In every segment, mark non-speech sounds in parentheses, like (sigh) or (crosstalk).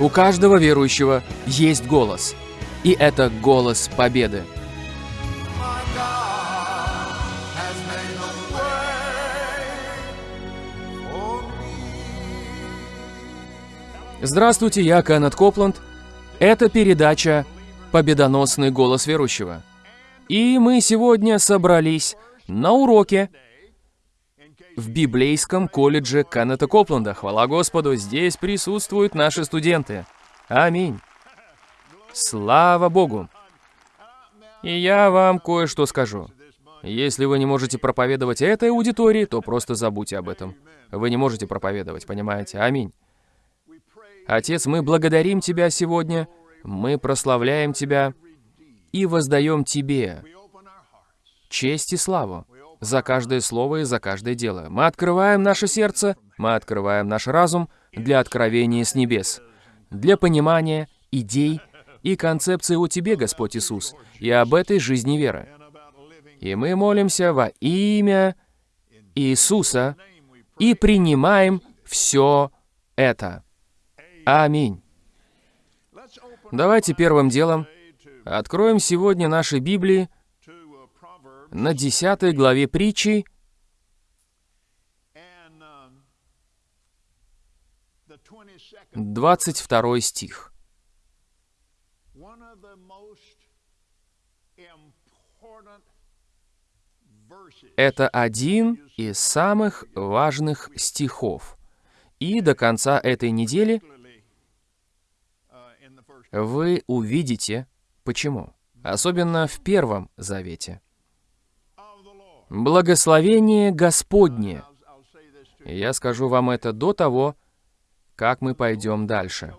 У каждого верующего есть голос. И это голос победы. Здравствуйте, я Кеннет Копланд. Это передача «Победоносный голос верующего». И мы сегодня собрались на уроке в библейском колледже Кеннета Копланда. Хвала Господу, здесь присутствуют наши студенты. Аминь. Слава Богу. И я вам кое-что скажу. Если вы не можете проповедовать этой аудитории, то просто забудьте об этом. Вы не можете проповедовать, понимаете? Аминь. Отец, мы благодарим Тебя сегодня, мы прославляем Тебя и воздаем Тебе честь и славу за каждое слово и за каждое дело. Мы открываем наше сердце, мы открываем наш разум для откровения с небес, для понимания идей и концепции о Тебе, Господь Иисус, и об этой жизни веры. И мы молимся во имя Иисуса и принимаем все это. Аминь. Давайте первым делом откроем сегодня наши Библии на 10 главе притчи, um, 22nd, 22 стих. Это один из самых важных стихов. И до конца этой недели uh, вы увидите, почему. Особенно в Первом Завете. Благословение Господне. Я скажу вам это до того, как мы пойдем дальше.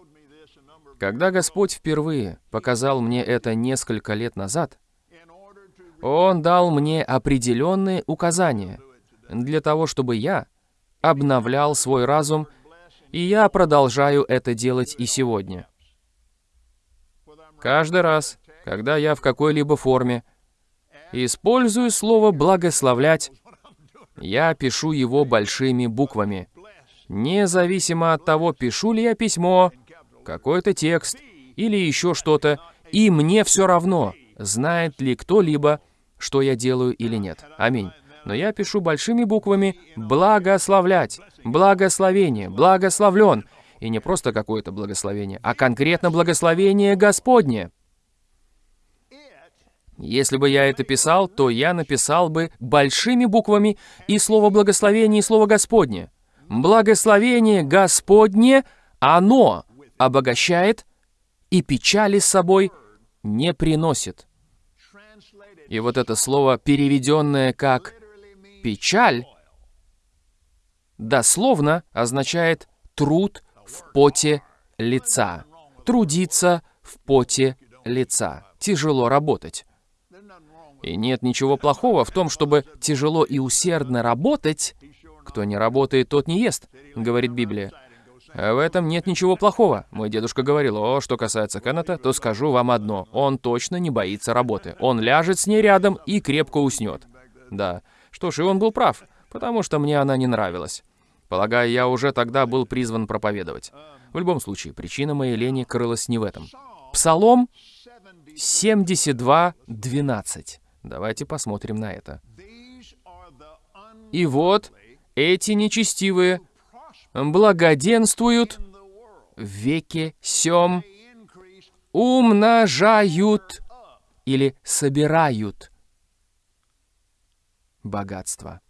Когда Господь впервые показал мне это несколько лет назад, Он дал мне определенные указания для того, чтобы я обновлял свой разум, и я продолжаю это делать и сегодня. Каждый раз, когда я в какой-либо форме использую слово «благословлять», я пишу его большими буквами. Независимо от того, пишу ли я письмо, какой-то текст или еще что-то, и мне все равно, знает ли кто-либо, что я делаю или нет. Аминь. Но я пишу большими буквами «благословлять», «благословение», «благословлен». И не просто какое-то благословение, а конкретно благословение Господне. Если бы я это писал, то я написал бы большими буквами и слово «благословение» и слово «Господне». Благословение Господне, оно обогащает и печали с собой не приносит. И вот это слово, переведенное как «печаль», дословно означает «труд в поте лица». Трудиться в поте лица. Тяжело работать. И нет ничего плохого в том, чтобы тяжело и усердно работать. Кто не работает, тот не ест, говорит Библия. В этом нет ничего плохого. Мой дедушка говорил, о, что касается Кеннета, то скажу вам одно. Он точно не боится работы. Он ляжет с ней рядом и крепко уснет. Да. Что ж, и он был прав, потому что мне она не нравилась. Полагаю, я уже тогда был призван проповедовать. В любом случае, причина моей лени крылась не в этом. Псалом 72.12. Давайте посмотрим на это. И вот эти нечестивые благоденствуют в веке increase умножают или собирают богатство.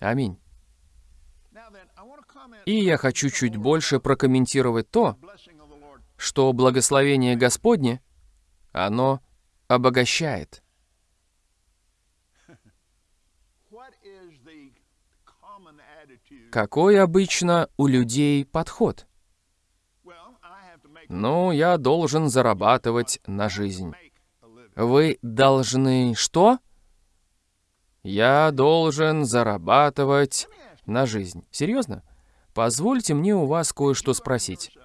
Аминь. И я хочу чуть больше прокомментировать то, что благословение Господне, оно обогащает. Какой обычно у людей подход? Ну, я должен зарабатывать на жизнь. Вы должны что? Я должен зарабатывать на жизнь. Серьезно? Позвольте мне у вас кое-что спросить.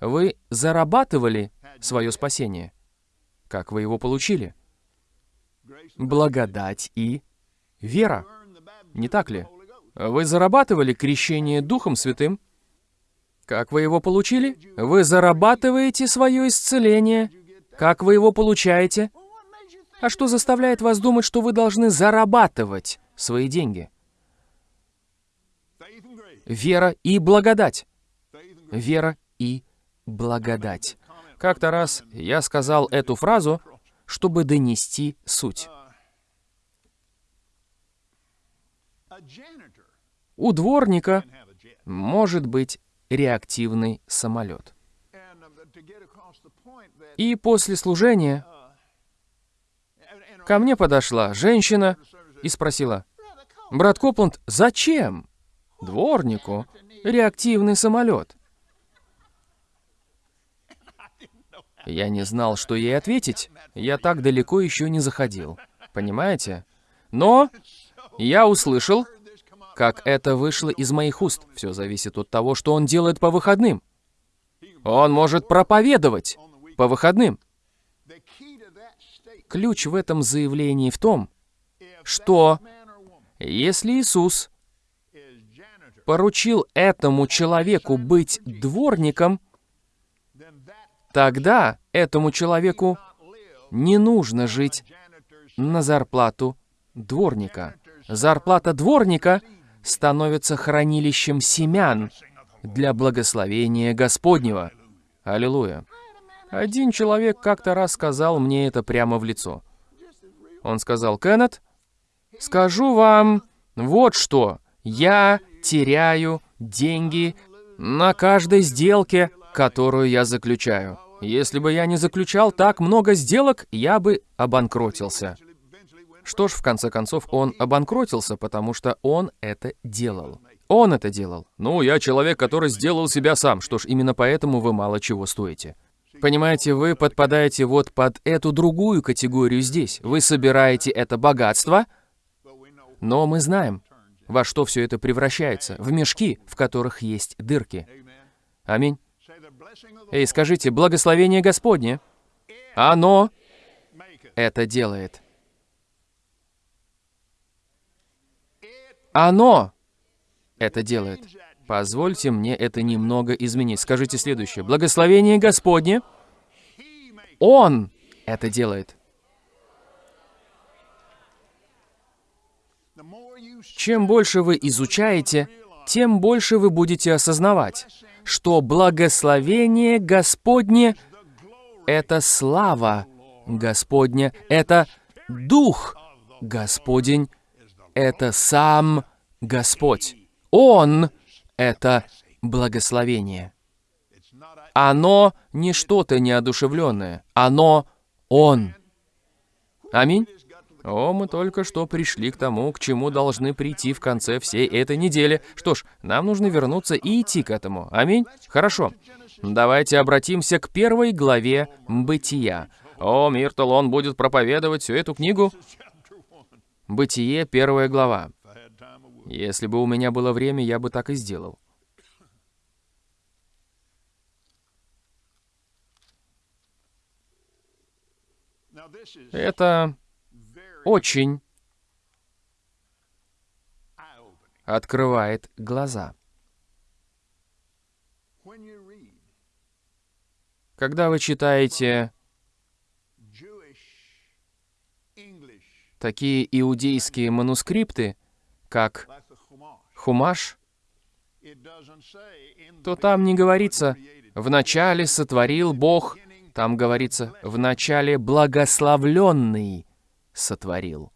Вы зарабатывали свое спасение? Как вы его получили? Благодать и вера. Не так ли? Вы зарабатывали крещение Духом Святым? Как вы его получили? Вы зарабатываете свое исцеление. Как вы его получаете? А что заставляет вас думать, что вы должны зарабатывать свои деньги? Вера и благодать. Вера и благодать. Как-то раз я сказал эту фразу, чтобы донести суть. У дворника может быть реактивный самолет. И после служения ко мне подошла женщина и спросила, «Брат Копланд, зачем дворнику реактивный самолет?» Я не знал, что ей ответить. Я так далеко еще не заходил. Понимаете? Но я услышал, как это вышло из моих уст. Все зависит от того, что он делает по выходным. Он может проповедовать по выходным. Ключ в этом заявлении в том, что если Иисус поручил этому человеку быть дворником, тогда этому человеку не нужно жить на зарплату дворника. Зарплата дворника становится хранилищем семян для благословения Господнего. Аллилуйя. Один человек как-то раз сказал мне это прямо в лицо. Он сказал, Кеннет, скажу вам вот что. Я теряю деньги на каждой сделке, которую я заключаю. Если бы я не заключал так много сделок, я бы обанкротился. Что ж, в конце концов, он обанкротился, потому что он это делал. Он это делал. Ну, я человек, который сделал себя сам. Что ж, именно поэтому вы мало чего стоите. Понимаете, вы подпадаете вот под эту другую категорию здесь. Вы собираете это богатство, но мы знаем, во что все это превращается. В мешки, в которых есть дырки. Аминь. Эй, скажите, благословение Господне, оно это делает. Оно это делает. Позвольте мне это немного изменить. Скажите следующее. Благословение Господне, Он это делает. Чем больше вы изучаете, тем больше вы будете осознавать, что благословение Господне — это слава Господня, это Дух Господень, это сам Господь. Он — это благословение. Оно не что-то неодушевленное, оно Он. Аминь. О, мы только что пришли к тому, к чему должны прийти в конце всей этой недели. Что ж, нам нужно вернуться и идти к этому. Аминь? Хорошо. Давайте обратимся к первой главе Бытия. О, Миртл, он будет проповедовать всю эту книгу. Бытие, первая глава. Если бы у меня было время, я бы так и сделал. Это очень. Открывает глаза. Когда вы читаете такие иудейские манускрипты, как Хумаш, то там не говорится «вначале сотворил Бог», там говорится «вначале благословленный сотворил».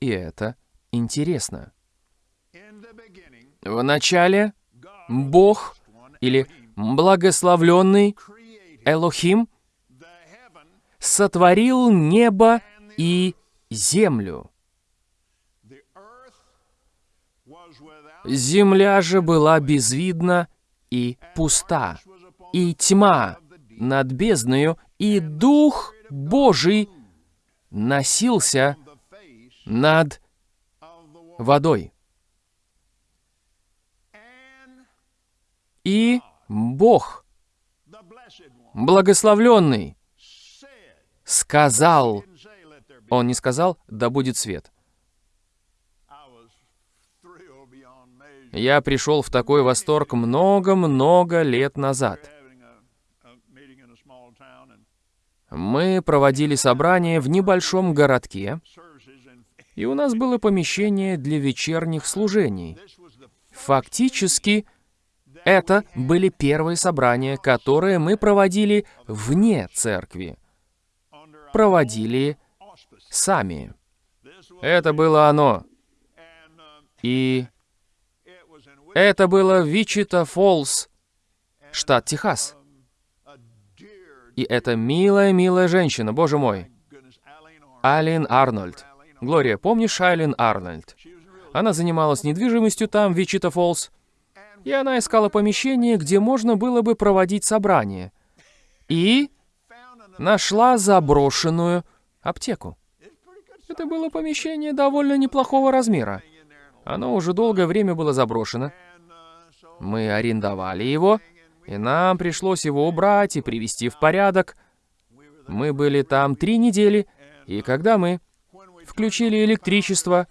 И это интересно. Вначале God Бог или благословленный Элохим сотворил небо и землю. Земля же была безвидна и пуста, и тьма над бездною, и Дух Божий носился над водой. И Бог, благословленный, сказал, он не сказал, да будет свет. Я пришел в такой восторг много-много лет назад. Мы проводили собрание в небольшом городке, и у нас было помещение для вечерних служений. Фактически, это были первые собрания, которые мы проводили вне церкви. Проводили сами. Это было оно. И это было Вичита Фоллс, штат Техас. И это милая-милая женщина, боже мой. Алин Арнольд. Глория, помнишь Айлин Арнольд? Она занималась недвижимостью там, в Вичита Фоллс. И она искала помещение, где можно было бы проводить собрание. И нашла заброшенную аптеку. Это было помещение довольно неплохого размера. Оно уже долгое время было заброшено. Мы арендовали его, и нам пришлось его убрать и привести в порядок. Мы были там три недели, и когда мы включили электричество,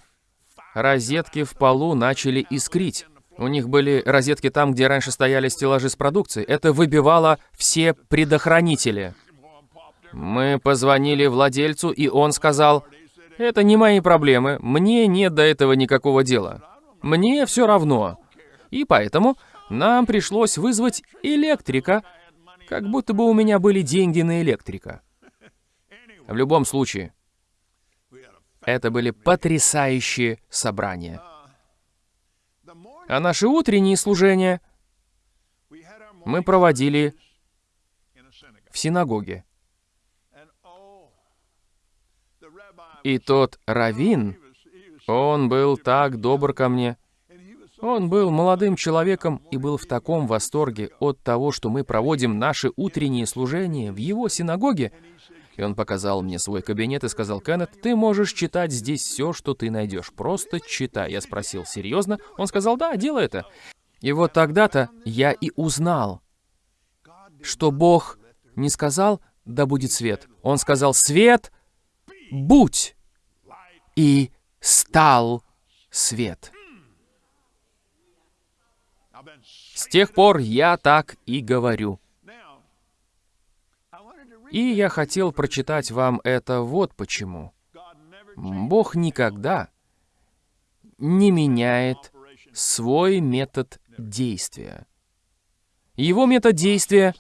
розетки в полу начали искрить. У них были розетки там, где раньше стояли стеллажи с продукцией. Это выбивало все предохранители. Мы позвонили владельцу, и он сказал, «Это не мои проблемы, мне нет до этого никакого дела. Мне все равно». И поэтому нам пришлось вызвать электрика, как будто бы у меня были деньги на электрика. В любом случае, это были потрясающие собрания. А наши утренние служения мы проводили в синагоге. И тот раввин, он был так добр ко мне. Он был молодым человеком и был в таком восторге от того, что мы проводим наши утренние служения в его синагоге. И он показал мне свой кабинет и сказал, «Кеннет, ты можешь читать здесь все, что ты найдешь. Просто читай». Я спросил, «Серьезно?» Он сказал, «Да, делай это». И вот тогда-то я и узнал, что Бог не сказал «да будет свет». Он сказал «свет, будь!» И стал свет. С тех пор я так и говорю. И я хотел прочитать вам это вот почему. Бог никогда не меняет свой метод действия. Его метод действия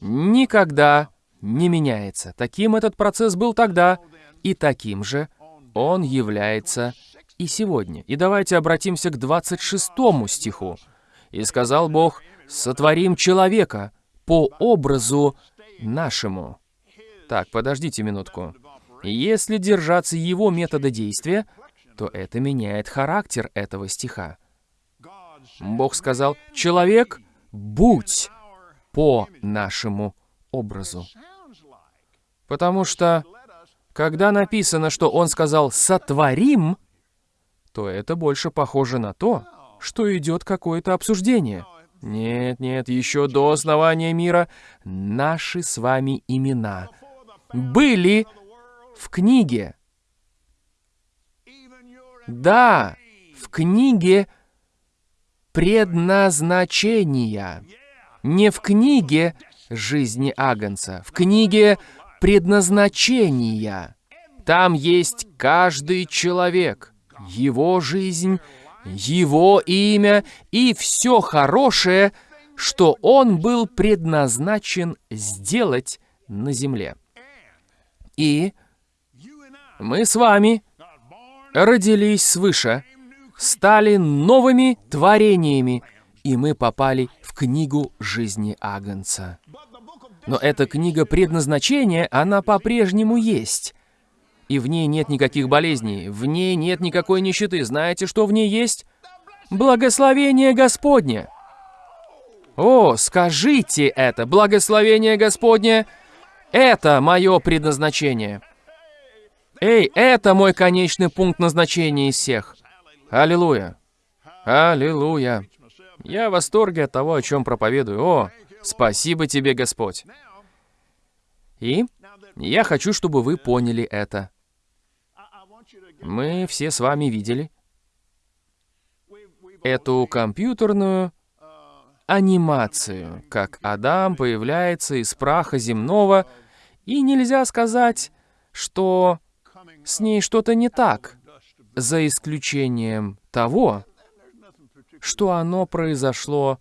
никогда не меняется. Таким этот процесс был тогда, и таким же он является и сегодня. И давайте обратимся к 26 стиху. «И сказал Бог, сотворим человека по образу нашему». Так, подождите минутку. Если держаться его метода действия, то это меняет характер этого стиха. Бог сказал, «Человек, будь по нашему образу». Потому что, когда написано, что Он сказал «сотворим», то это больше похоже на то, что идет какое-то обсуждение. Нет, нет, еще до основания мира наши с вами имена были в книге. Да, в книге предназначения. Не в книге жизни Агнца, в книге предназначения. Там есть каждый человек, его жизнь, его имя и все хорошее, что он был предназначен сделать на земле. И мы с вами родились свыше, стали новыми творениями, и мы попали в книгу жизни Агнца. Но эта книга предназначения, она по-прежнему есть. И в ней нет никаких болезней, в ней нет никакой нищеты. Знаете, что в ней есть? Благословение Господне. О, скажите это, благословение Господне, это мое предназначение. Эй, это мой конечный пункт назначения из всех. Аллилуйя. Аллилуйя. Я в восторге от того, о чем проповедую. О, спасибо тебе, Господь. И я хочу, чтобы вы поняли это. Мы все с вами видели, эту компьютерную анимацию, как Адам появляется из праха земного, и нельзя сказать, что с ней что-то не так, за исключением того, что оно произошло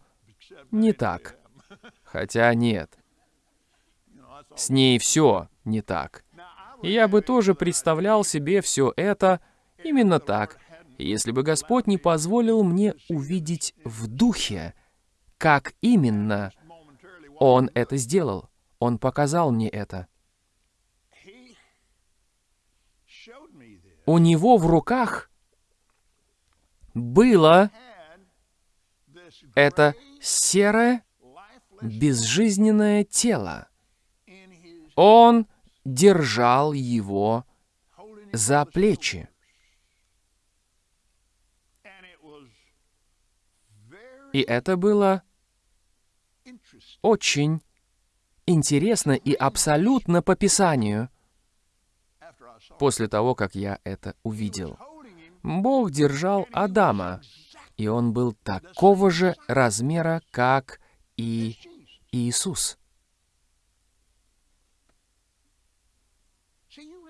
не так. Хотя нет. С ней все не так. Я бы тоже представлял себе все это именно так, если бы Господь не позволил мне увидеть в духе, как именно Он это сделал. Он показал мне это. У него в руках было это серое, безжизненное тело. Он держал его за плечи. И это было очень интересно и абсолютно по Писанию. После того, как я это увидел, Бог держал Адама, и он был такого же размера, как и Иисус.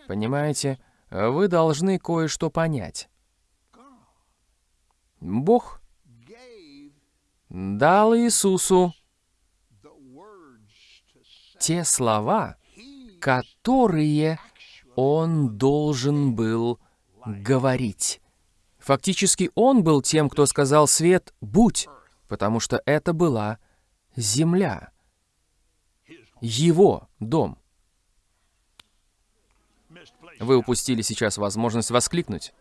Понимаете, вы должны кое-что понять. Бог дал Иисусу те слова, которые он должен был говорить. Фактически он был тем, кто сказал «свет, будь», потому что это была земля, его дом. Вы упустили сейчас возможность воскликнуть.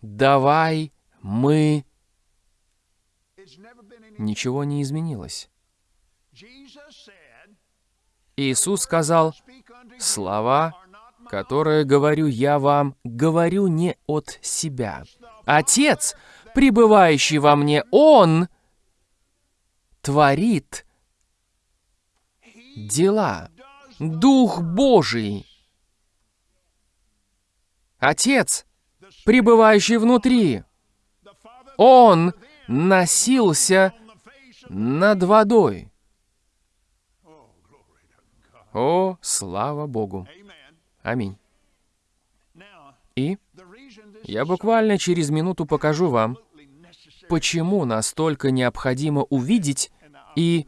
«Давай мы...» Ничего не изменилось. Иисус сказал, «Слова, которые говорю я вам, говорю не от себя. Отец, пребывающий во мне, Он творит дела. Дух Божий. Отец, пребывающий внутри, Он носился над водой. О, слава Богу! Аминь. И я буквально через минуту покажу вам, почему настолько необходимо увидеть и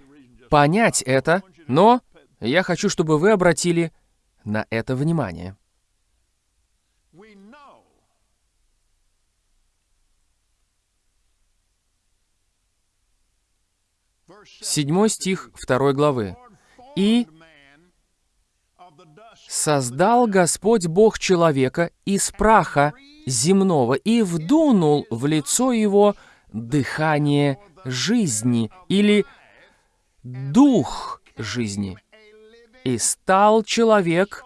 понять это, но я хочу, чтобы вы обратили на это внимание. Седьмой стих второй главы. «И создал Господь Бог человека из праха земного и вдунул в лицо его дыхание жизни или дух жизни. И стал человек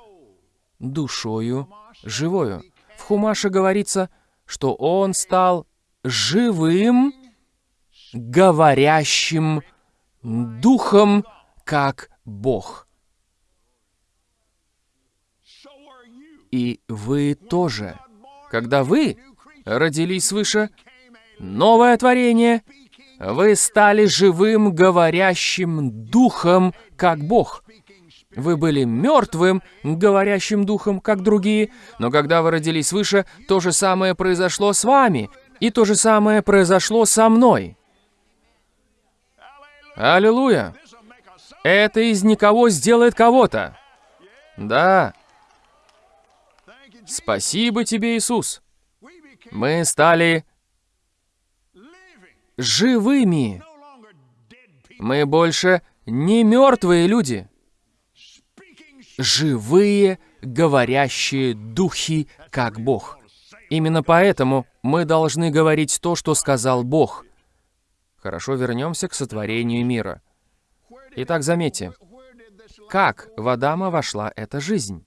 душою живою. В Хумаше говорится, что он стал живым, говорящим духом, как Бог. И вы тоже. Когда вы родились свыше, новое творение, вы стали живым, говорящим духом, как Бог. Вы были мертвым, говорящим духом, как другие, но когда вы родились свыше, то же самое произошло с вами, и то же самое произошло со мной. Аллилуйя! Это из никого сделает кого-то. Да. Спасибо тебе, Иисус. Мы стали живыми. Мы больше не мертвые люди. Живые, говорящие духи, как Бог. Именно поэтому мы должны говорить то, что сказал Бог. Хорошо, вернемся к сотворению мира. Итак, заметьте, как в Адама вошла эта жизнь?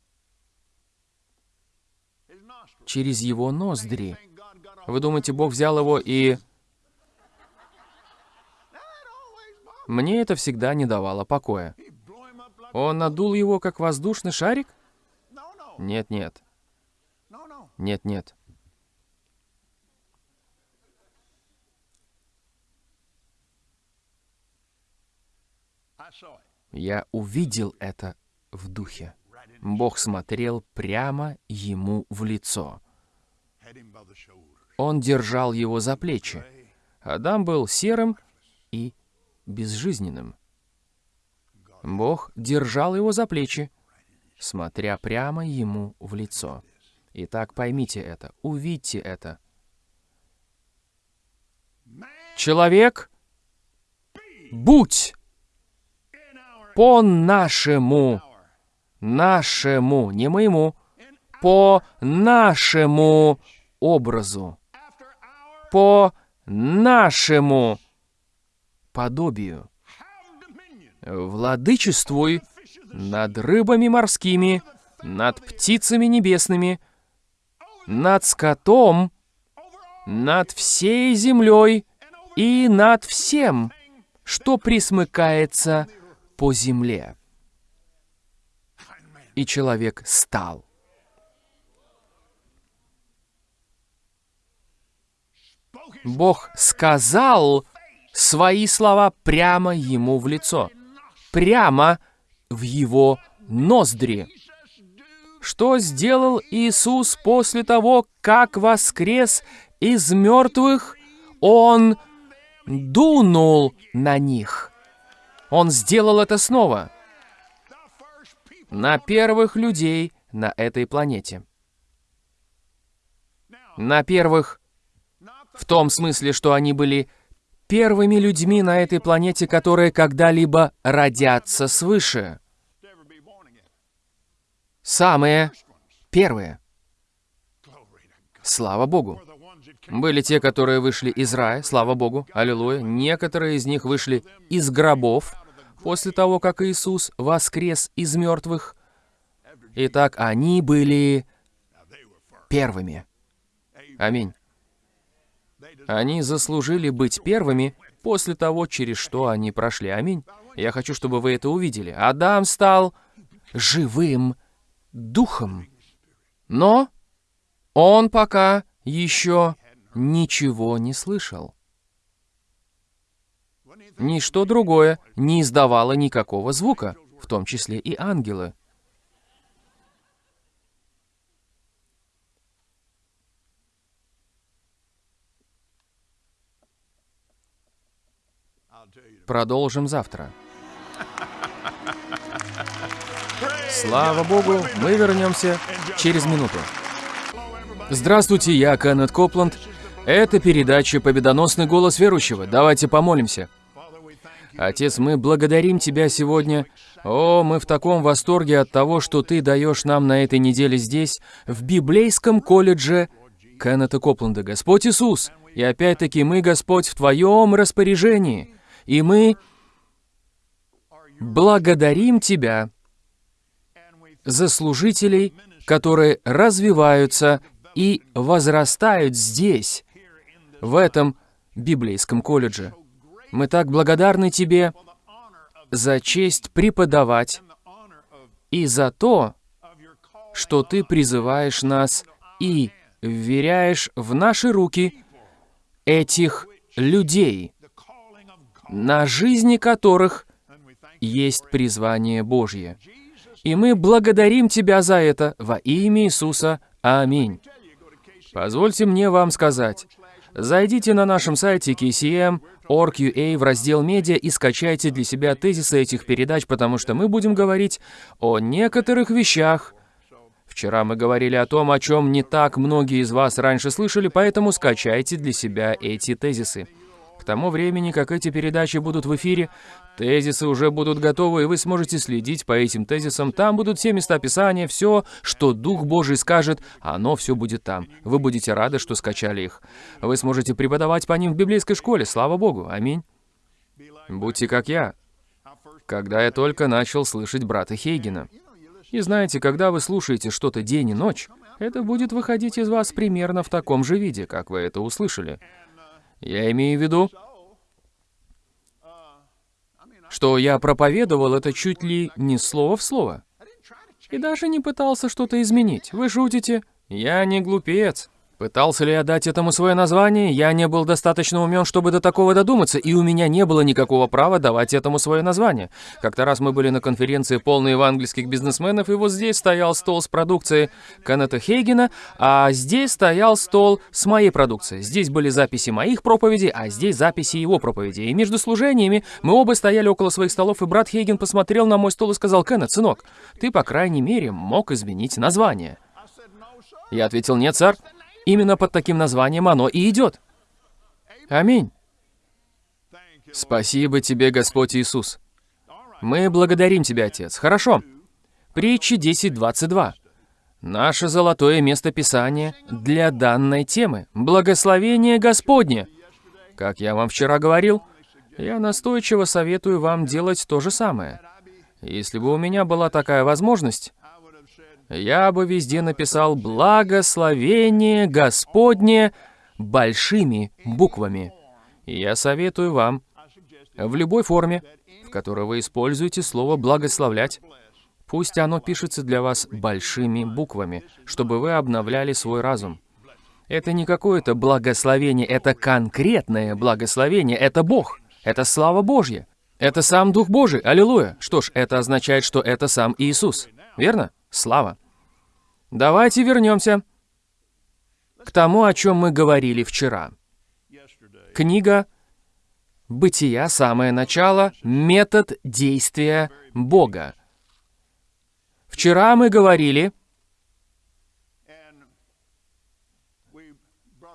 Через его ноздри. Вы думаете, Бог взял его и... Мне это всегда не давало покоя. Он надул его, как воздушный шарик? Нет-нет. Нет-нет. Я увидел это в духе. Бог смотрел прямо ему в лицо. Он держал его за плечи. Адам был серым и безжизненным. Бог держал его за плечи, смотря прямо ему в лицо. Итак, поймите это, увидьте это. Человек, будь по нашему, нашему, не моему, по нашему образу, по нашему подобию. Владычествуй над рыбами морскими, над птицами небесными, над скотом, над всей землей и над всем, что присмыкается по земле. И человек стал. Бог сказал свои слова прямо ему в лицо, прямо в его ноздри. Что сделал Иисус после того, как воскрес из мертвых? Он дунул на них. Он сделал это снова. На первых людей на этой планете. На первых в том смысле, что они были первыми людьми на этой планете, которые когда-либо родятся свыше. Самые первые. Слава Богу. Были те, которые вышли из рая, слава Богу, аллилуйя. Некоторые из них вышли из гробов после того, как Иисус воскрес из мертвых. Итак, они были первыми. Аминь. Они заслужили быть первыми после того, через что они прошли. Аминь. Я хочу, чтобы вы это увидели. Адам стал живым духом. Но он пока еще ничего не слышал. Ничто другое не издавало никакого звука, в том числе и ангелы. Продолжим завтра. Слава Богу, мы вернемся через минуту. Здравствуйте, я Кеннет Копланд. Это передача «Победоносный голос верующего». Давайте помолимся. Отец, мы благодарим Тебя сегодня. О, мы в таком восторге от того, что Ты даешь нам на этой неделе здесь, в библейском колледже Кеннета Копланда. Господь Иисус, и опять-таки мы, Господь, в Твоем распоряжении. И мы благодарим Тебя за служителей, которые развиваются и возрастают здесь, в этом библейском колледже. Мы так благодарны Тебе за честь преподавать и за то, что Ты призываешь нас и вверяешь в наши руки этих людей, на жизни которых есть призвание Божье. И мы благодарим Тебя за это во имя Иисуса. Аминь. Позвольте мне вам сказать. Зайдите на нашем сайте kcm.org.ua в раздел «Медиа» и скачайте для себя тезисы этих передач, потому что мы будем говорить о некоторых вещах. Вчера мы говорили о том, о чем не так многие из вас раньше слышали, поэтому скачайте для себя эти тезисы. К тому времени, как эти передачи будут в эфире, тезисы уже будут готовы, и вы сможете следить по этим тезисам. Там будут все места Писания, все, что Дух Божий скажет, оно все будет там. Вы будете рады, что скачали их. Вы сможете преподавать по ним в библейской школе, слава Богу. Аминь. Будьте как я, когда я только начал слышать брата Хейгена. И знаете, когда вы слушаете что-то день и ночь, это будет выходить из вас примерно в таком же виде, как вы это услышали. Я имею в виду, что я проповедовал это чуть ли не слово в слово. И даже не пытался что-то изменить. Вы шутите? Я не глупец. Пытался ли я дать этому свое название? Я не был достаточно умен, чтобы до такого додуматься, и у меня не было никакого права давать этому свое название. Как-то раз мы были на конференции полной евангельских бизнесменов, и вот здесь стоял стол с продукцией Канета Хейгена, а здесь стоял стол с моей продукцией. Здесь были записи моих проповедей, а здесь записи его проповедей. И между служениями мы оба стояли около своих столов, и брат Хейген посмотрел на мой стол и сказал, «Кеннет, сынок, ты, по крайней мере, мог изменить название». Я ответил, «Нет, сэр». Именно под таким названием оно и идет. Аминь. Спасибо тебе, Господь Иисус. Мы благодарим Тебя, Отец. Хорошо. Притчи 10.22. Наше золотое место Писания для данной темы. Благословение Господне. Как я вам вчера говорил, я настойчиво советую вам делать то же самое. Если бы у меня была такая возможность, я бы везде написал «Благословение Господне» большими буквами. Я советую вам в любой форме, в которой вы используете слово «благословлять», пусть оно пишется для вас большими буквами, чтобы вы обновляли свой разум. Это не какое-то благословение, это конкретное благословение, это Бог, это слава Божья, это сам Дух Божий, аллилуйя. Что ж, это означает, что это сам Иисус, верно? Слава. Давайте вернемся к тому, о чем мы говорили вчера. Книга «Бытия. Самое начало. Метод действия Бога». Вчера мы говорили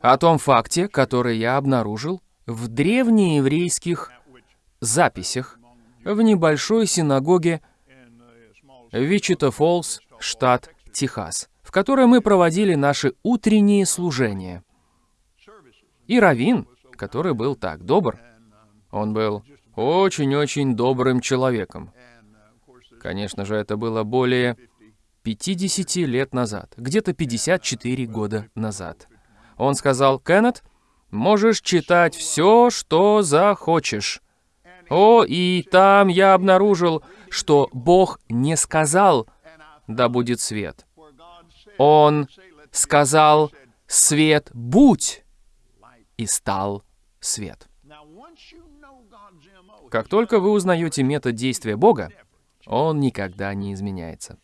о том факте, который я обнаружил в древнееврейских записях в небольшой синагоге Вичита Фолс, штат Техас, в которой мы проводили наши утренние служения. И Равин, который был так добр, он был очень-очень добрым человеком. Конечно же, это было более 50 лет назад, где-то 54 года назад. Он сказал, «Кеннет, можешь читать все, что захочешь». О, и там я обнаружил, что Бог не сказал «да будет свет». Он сказал «Свет, будь!» и стал свет. Как только вы узнаете метод действия Бога, он никогда не изменяется.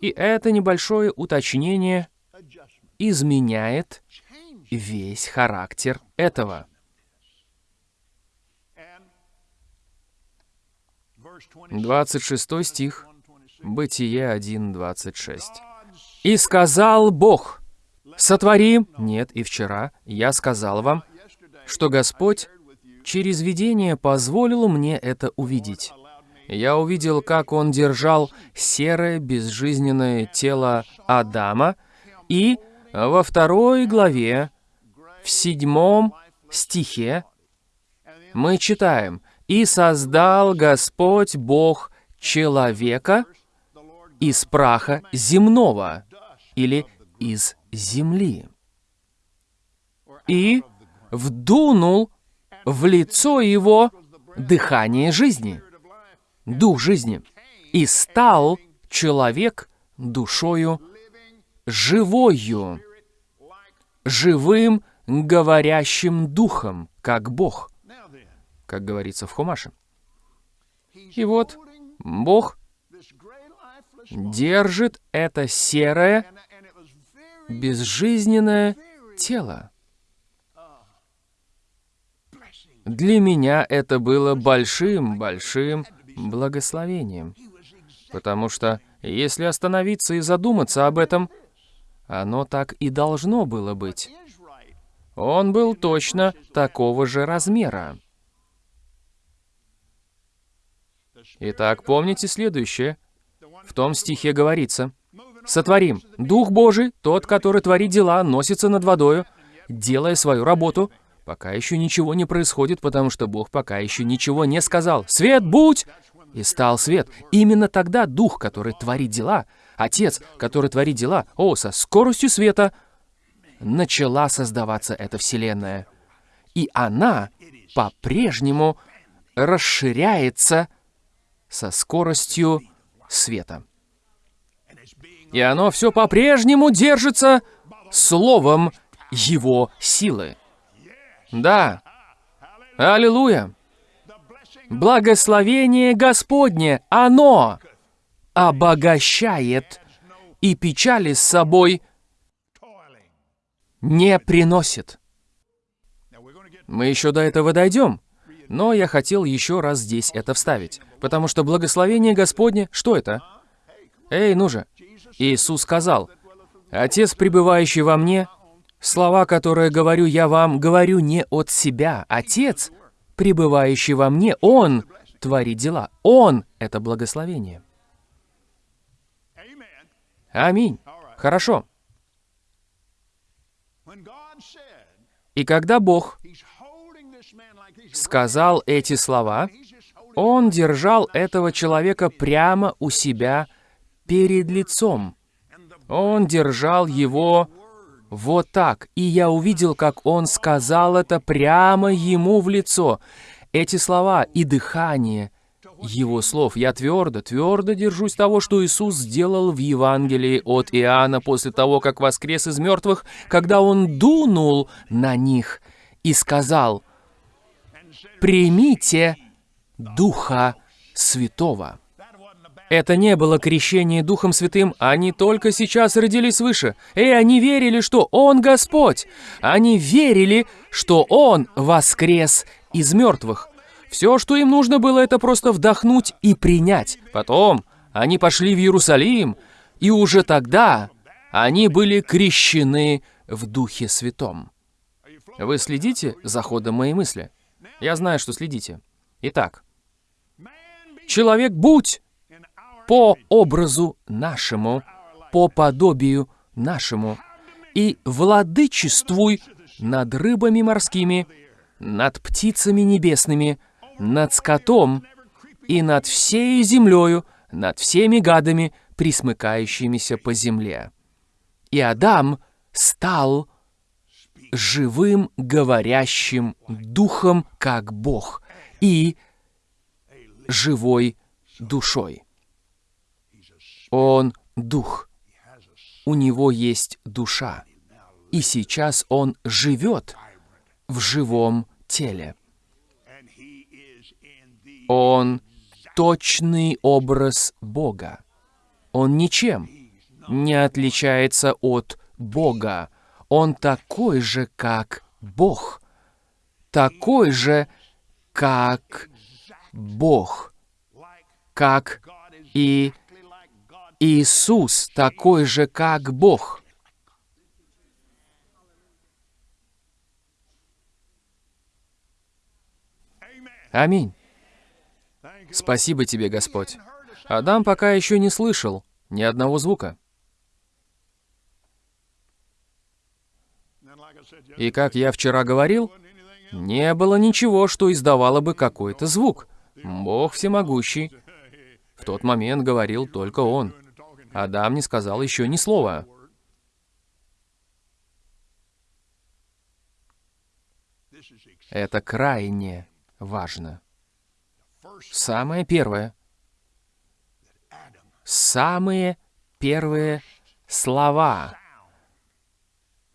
И это небольшое уточнение изменяет весь характер этого. 26 стих Бытие 1.26. «И сказал Бог, сотвори...» Нет, и вчера я сказал вам, что Господь через видение позволил мне это увидеть. Я увидел, как Он держал серое безжизненное тело Адама, и во второй главе, в седьмом стихе, мы читаем, «И создал Господь Бог человека из праха земного или из земли. И вдунул в лицо его дыхание жизни, дух жизни, и стал человек душою живою, живым говорящим духом, как Бог, как говорится в Хумаше. И вот Бог держит это серое, безжизненное тело. Для меня это было большим-большим благословением, потому что если остановиться и задуматься об этом, оно так и должно было быть. Он был точно такого же размера. Итак, помните следующее. В том стихе говорится, «Сотворим. Дух Божий, тот, который творит дела, носится над водою, делая свою работу, пока еще ничего не происходит, потому что Бог пока еще ничего не сказал. Свет, будь!» И стал свет. Именно тогда Дух, который творит дела, Отец, который творит дела, о, со скоростью света, начала создаваться эта Вселенная. И она по-прежнему расширяется со скоростью света. И оно все по-прежнему держится словом Его силы. Да. Аллилуйя. Благословение Господне, оно обогащает и печали с собой не приносит. Мы еще до этого дойдем, но я хотел еще раз здесь это вставить, потому что благословение Господне, что это? Эй, ну же, Иисус сказал, «Отец, пребывающий во мне, слова, которые говорю я вам, говорю не от себя. Отец, пребывающий во мне, Он творит дела. Он — это благословение». Аминь. Хорошо. И когда Бог сказал эти слова, Он держал этого человека прямо у себя перед лицом. Он держал его вот так, и я увидел, как он сказал это прямо ему в лицо. Эти слова и дыхание его слов. Я твердо, твердо держусь того, что Иисус сделал в Евангелии от Иоанна после того, как воскрес из мертвых, когда Он дунул на них и сказал, «Примите Духа Святого». Это не было крещение Духом Святым, они только сейчас родились свыше. И они верили, что Он Господь. Они верили, что Он воскрес из мертвых. Все, что им нужно было, это просто вдохнуть и принять. Потом они пошли в Иерусалим, и уже тогда они были крещены в Духе Святом. Вы следите за ходом моей мысли? Я знаю, что следите. Итак, человек будь по образу нашему, по подобию нашему, и владычествуй над рыбами морскими, над птицами небесными, над скотом и над всей землею, над всеми гадами, присмыкающимися по земле. И Адам стал живым говорящим духом, как Бог, и живой душой. Он дух. У него есть душа. И сейчас он живет в живом теле. Он точный образ Бога. Он ничем не отличается от Бога. Он такой же, как Бог. Такой же, как Бог. Как и Иисус, такой же, как Бог. Аминь. Спасибо тебе, Господь. Адам пока еще не слышал ни одного звука. И как я вчера говорил, не было ничего, что издавало бы какой-то звук. Бог всемогущий. В тот момент говорил только Он. Адам не сказал еще ни слова. Это крайне важно. Самое первое. Самые первые слова,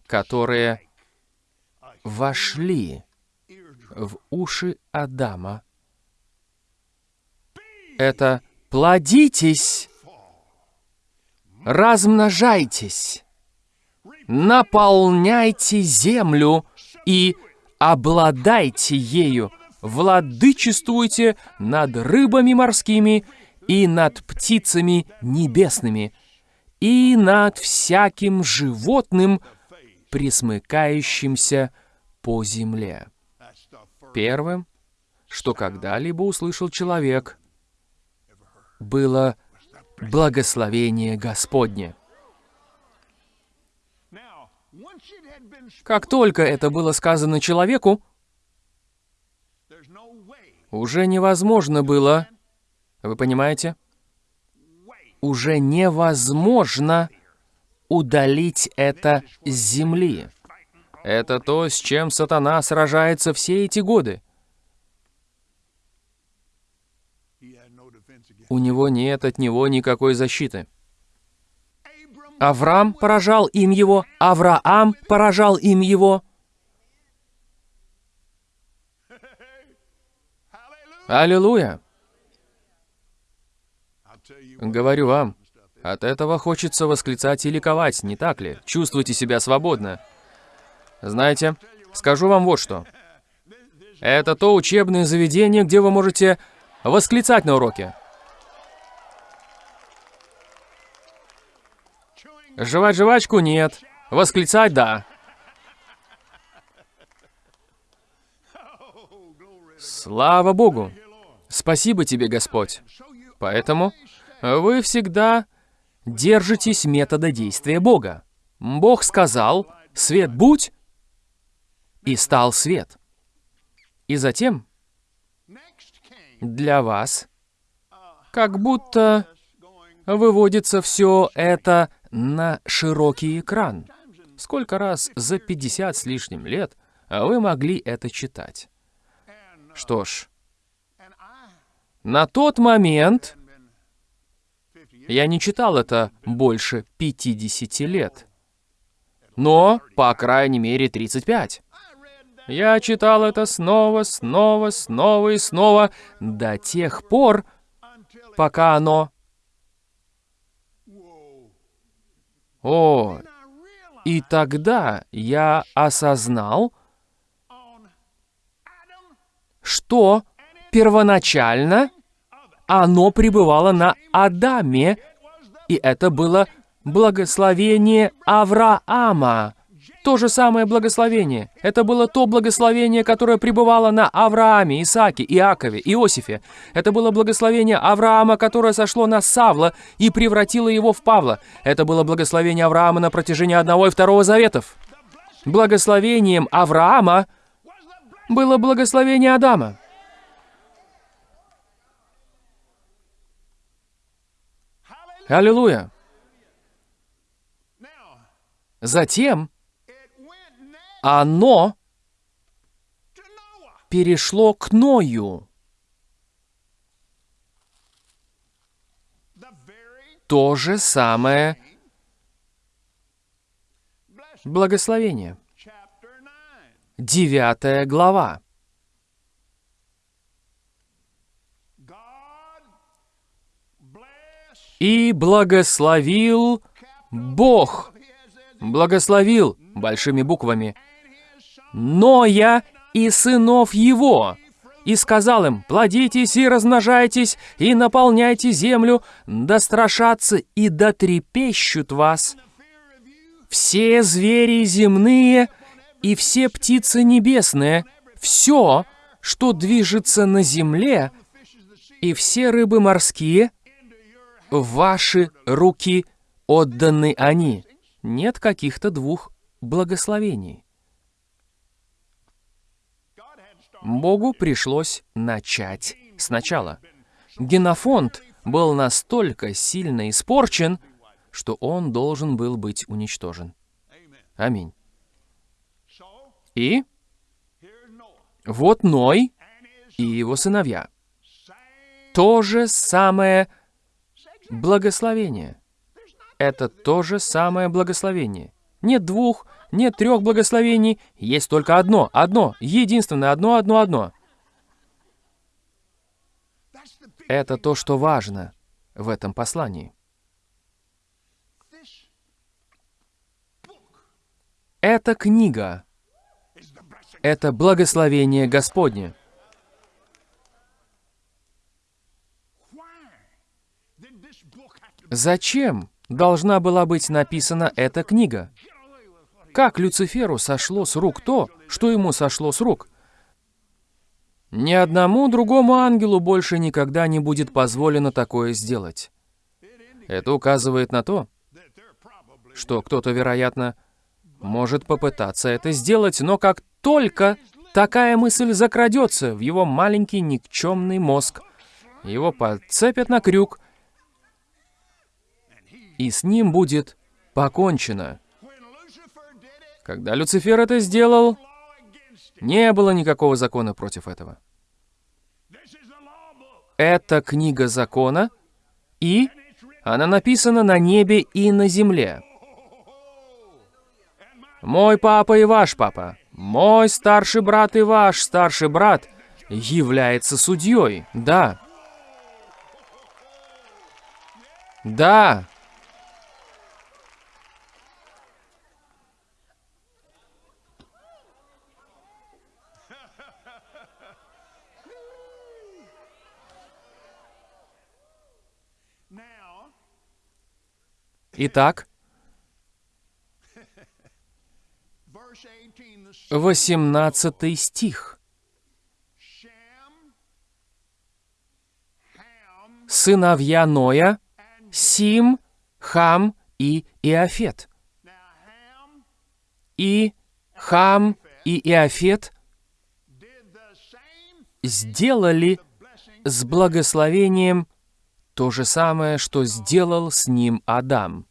которые вошли в уши Адама, это «плодитесь, размножайтесь, наполняйте землю и обладайте ею, владычествуйте над рыбами морскими и над птицами небесными, и над всяким животным, присмыкающимся по земле». Первым, что когда-либо услышал человек, было благословение Господне. Как только это было сказано человеку, уже невозможно было, вы понимаете, уже невозможно удалить это с земли. Это то, с чем сатана сражается все эти годы. У него нет от него никакой защиты. Авраам поражал им его, Авраам поражал им его. Аллилуйя! Говорю вам, от этого хочется восклицать и ликовать, не так ли? Чувствуйте себя свободно. Знаете, скажу вам вот что. Это то учебное заведение, где вы можете восклицать на уроке. Жевать жвачку нет. Восклицать да. Слава Богу! Спасибо тебе, Господь. Поэтому вы всегда держитесь метода действия Бога. Бог сказал, свет будь, и стал свет. И затем для вас как будто выводится все это на широкий экран. Сколько раз за 50 с лишним лет вы могли это читать? Что ж, на тот момент been 50 years я не читал это больше 50 лет. Но, по крайней мере, 35. Я читал это снова, снова, снова и снова до тех пор, пока оно... О, и тогда я осознал, что первоначально оно пребывало на Адаме, и это было благословение Авраама. То же самое благословение. Это было то благословение, которое пребывало на Аврааме, Исааке, Иакове, Иосифе. Это было благословение Авраама, которое сошло на Савла и превратило его в Павла. Это было благословение Авраама на протяжении одного и второго заветов. Благословением Авраама было благословение Адама. Аллилуйя. Затем оно перешло к Ною. То же самое благословение. chapter 9. Девятая глава. И благословил Бог. Благословил большими буквами Ноя и сынов его. И сказал им, плодитесь и размножайтесь, и наполняйте землю, да страшатся и да трепещут вас все звери земные и все птицы небесные, все, что движется на земле, и все рыбы морские, ваши руки отданы они. Нет каких-то двух благословений. Богу пришлось начать сначала. Генофонд был настолько сильно испорчен, что он должен был быть уничтожен. Аминь. И вот Ной и его сыновья. То же самое благословение. Это то же самое благословение. Нет двух, нет трех благословений, есть только одно, одно, единственное, одно, одно, одно. Это то, что важно в этом послании. Эта книга это благословение Господне. Зачем должна была быть написана эта книга? Как Люциферу сошло с рук то, что ему сошло с рук? Ни одному другому ангелу больше никогда не будет позволено такое сделать. Это указывает на то, что кто-то, вероятно, может попытаться это сделать, но как только такая мысль закрадется в его маленький никчемный мозг, его подцепят на крюк, и с ним будет покончено. Когда Люцифер это сделал, не было никакого закона против этого. Это книга закона, и она написана на небе и на земле. Мой папа и ваш папа, мой старший брат и ваш старший брат является судьей. Да. Да. Итак, verse 18, the son 18 стих. Сыновья Ноя, Сим, Хам и Иофет. И Хам и Иофет сделали с благословением то же самое, что сделал с ним Адам.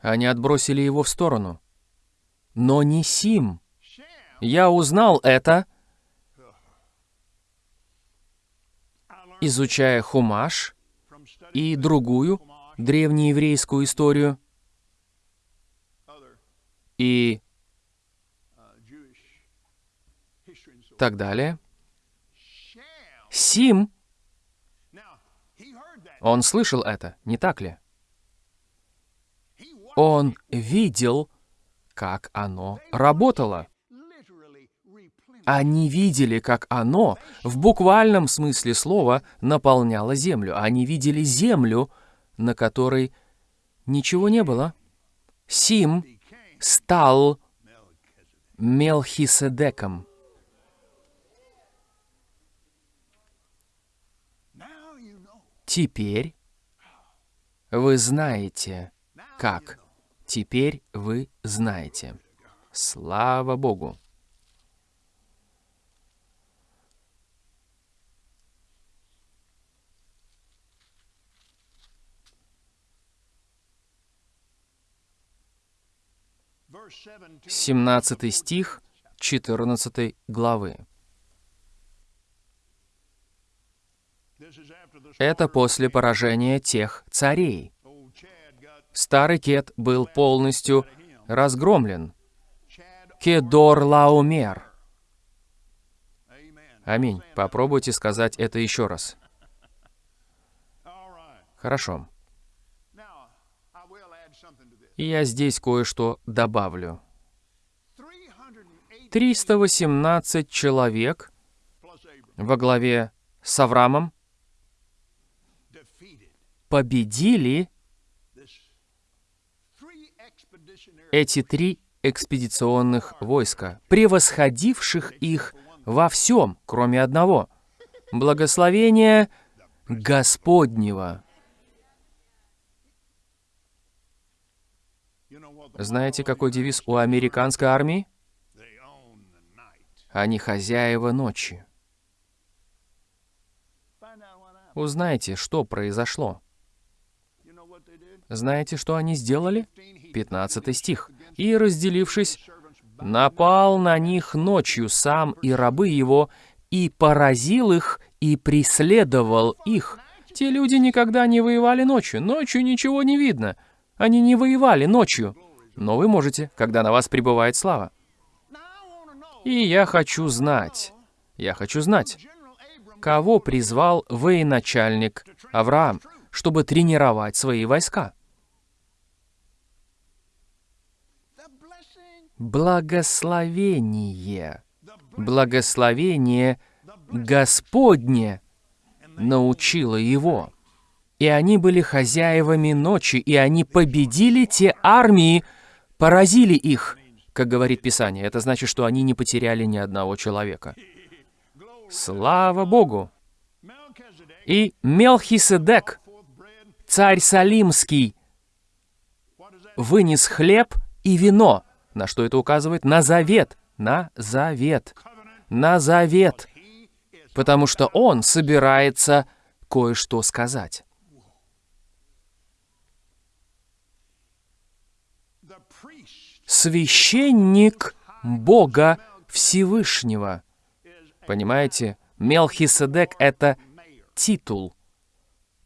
Они отбросили его в сторону. Но не Сим. Я узнал это, изучая Хумаш и другую древнееврейскую историю и так далее. Сим, он слышал это, не так ли? Он видел, как оно работало. Они видели, как оно, в буквальном смысле слова, наполняло землю. Они видели землю, на которой ничего не было. Сим стал Мелхиседеком. Теперь вы знаете, как. Теперь вы знаете. Слава Богу. Verse 17. 17 стих 14 главы. Это после поражения тех царей. Старый Кет был полностью разгромлен. Кедор Лаумер. Аминь. Попробуйте сказать это еще раз. Хорошо. Я здесь кое-что добавлю. 308 318 человек во главе с Авраамом победили эти три экспедиционных войска, превосходивших их во всем, кроме одного — благословения Господнего. Знаете, какой девиз у американской армии? Они хозяева ночи. Узнайте, что произошло. Знаете, что они сделали? 15 he 15 стих. «И, разделившись, напал на них ночью сам и рабы его, и поразил их, и преследовал их». Те люди никогда не воевали ночью. Ночью ничего не видно. Они не воевали ночью. Но вы можете, когда на вас пребывает слава. И я хочу знать, я хочу знать, кого призвал военачальник Авраам, чтобы тренировать свои войска. Благословение. Благословение Господне научило его. И они были хозяевами ночи, и они победили те армии, поразили их, как говорит Писание. Это значит, что они не потеряли ни одного человека. Слава Богу! И Мелхиседек, царь Салимский, вынес хлеб и вино. На что это указывает? На завет. На завет. На завет. Потому что он собирается кое-что сказать. Священник Бога Всевышнего. Понимаете? Мелхиседек — это титул.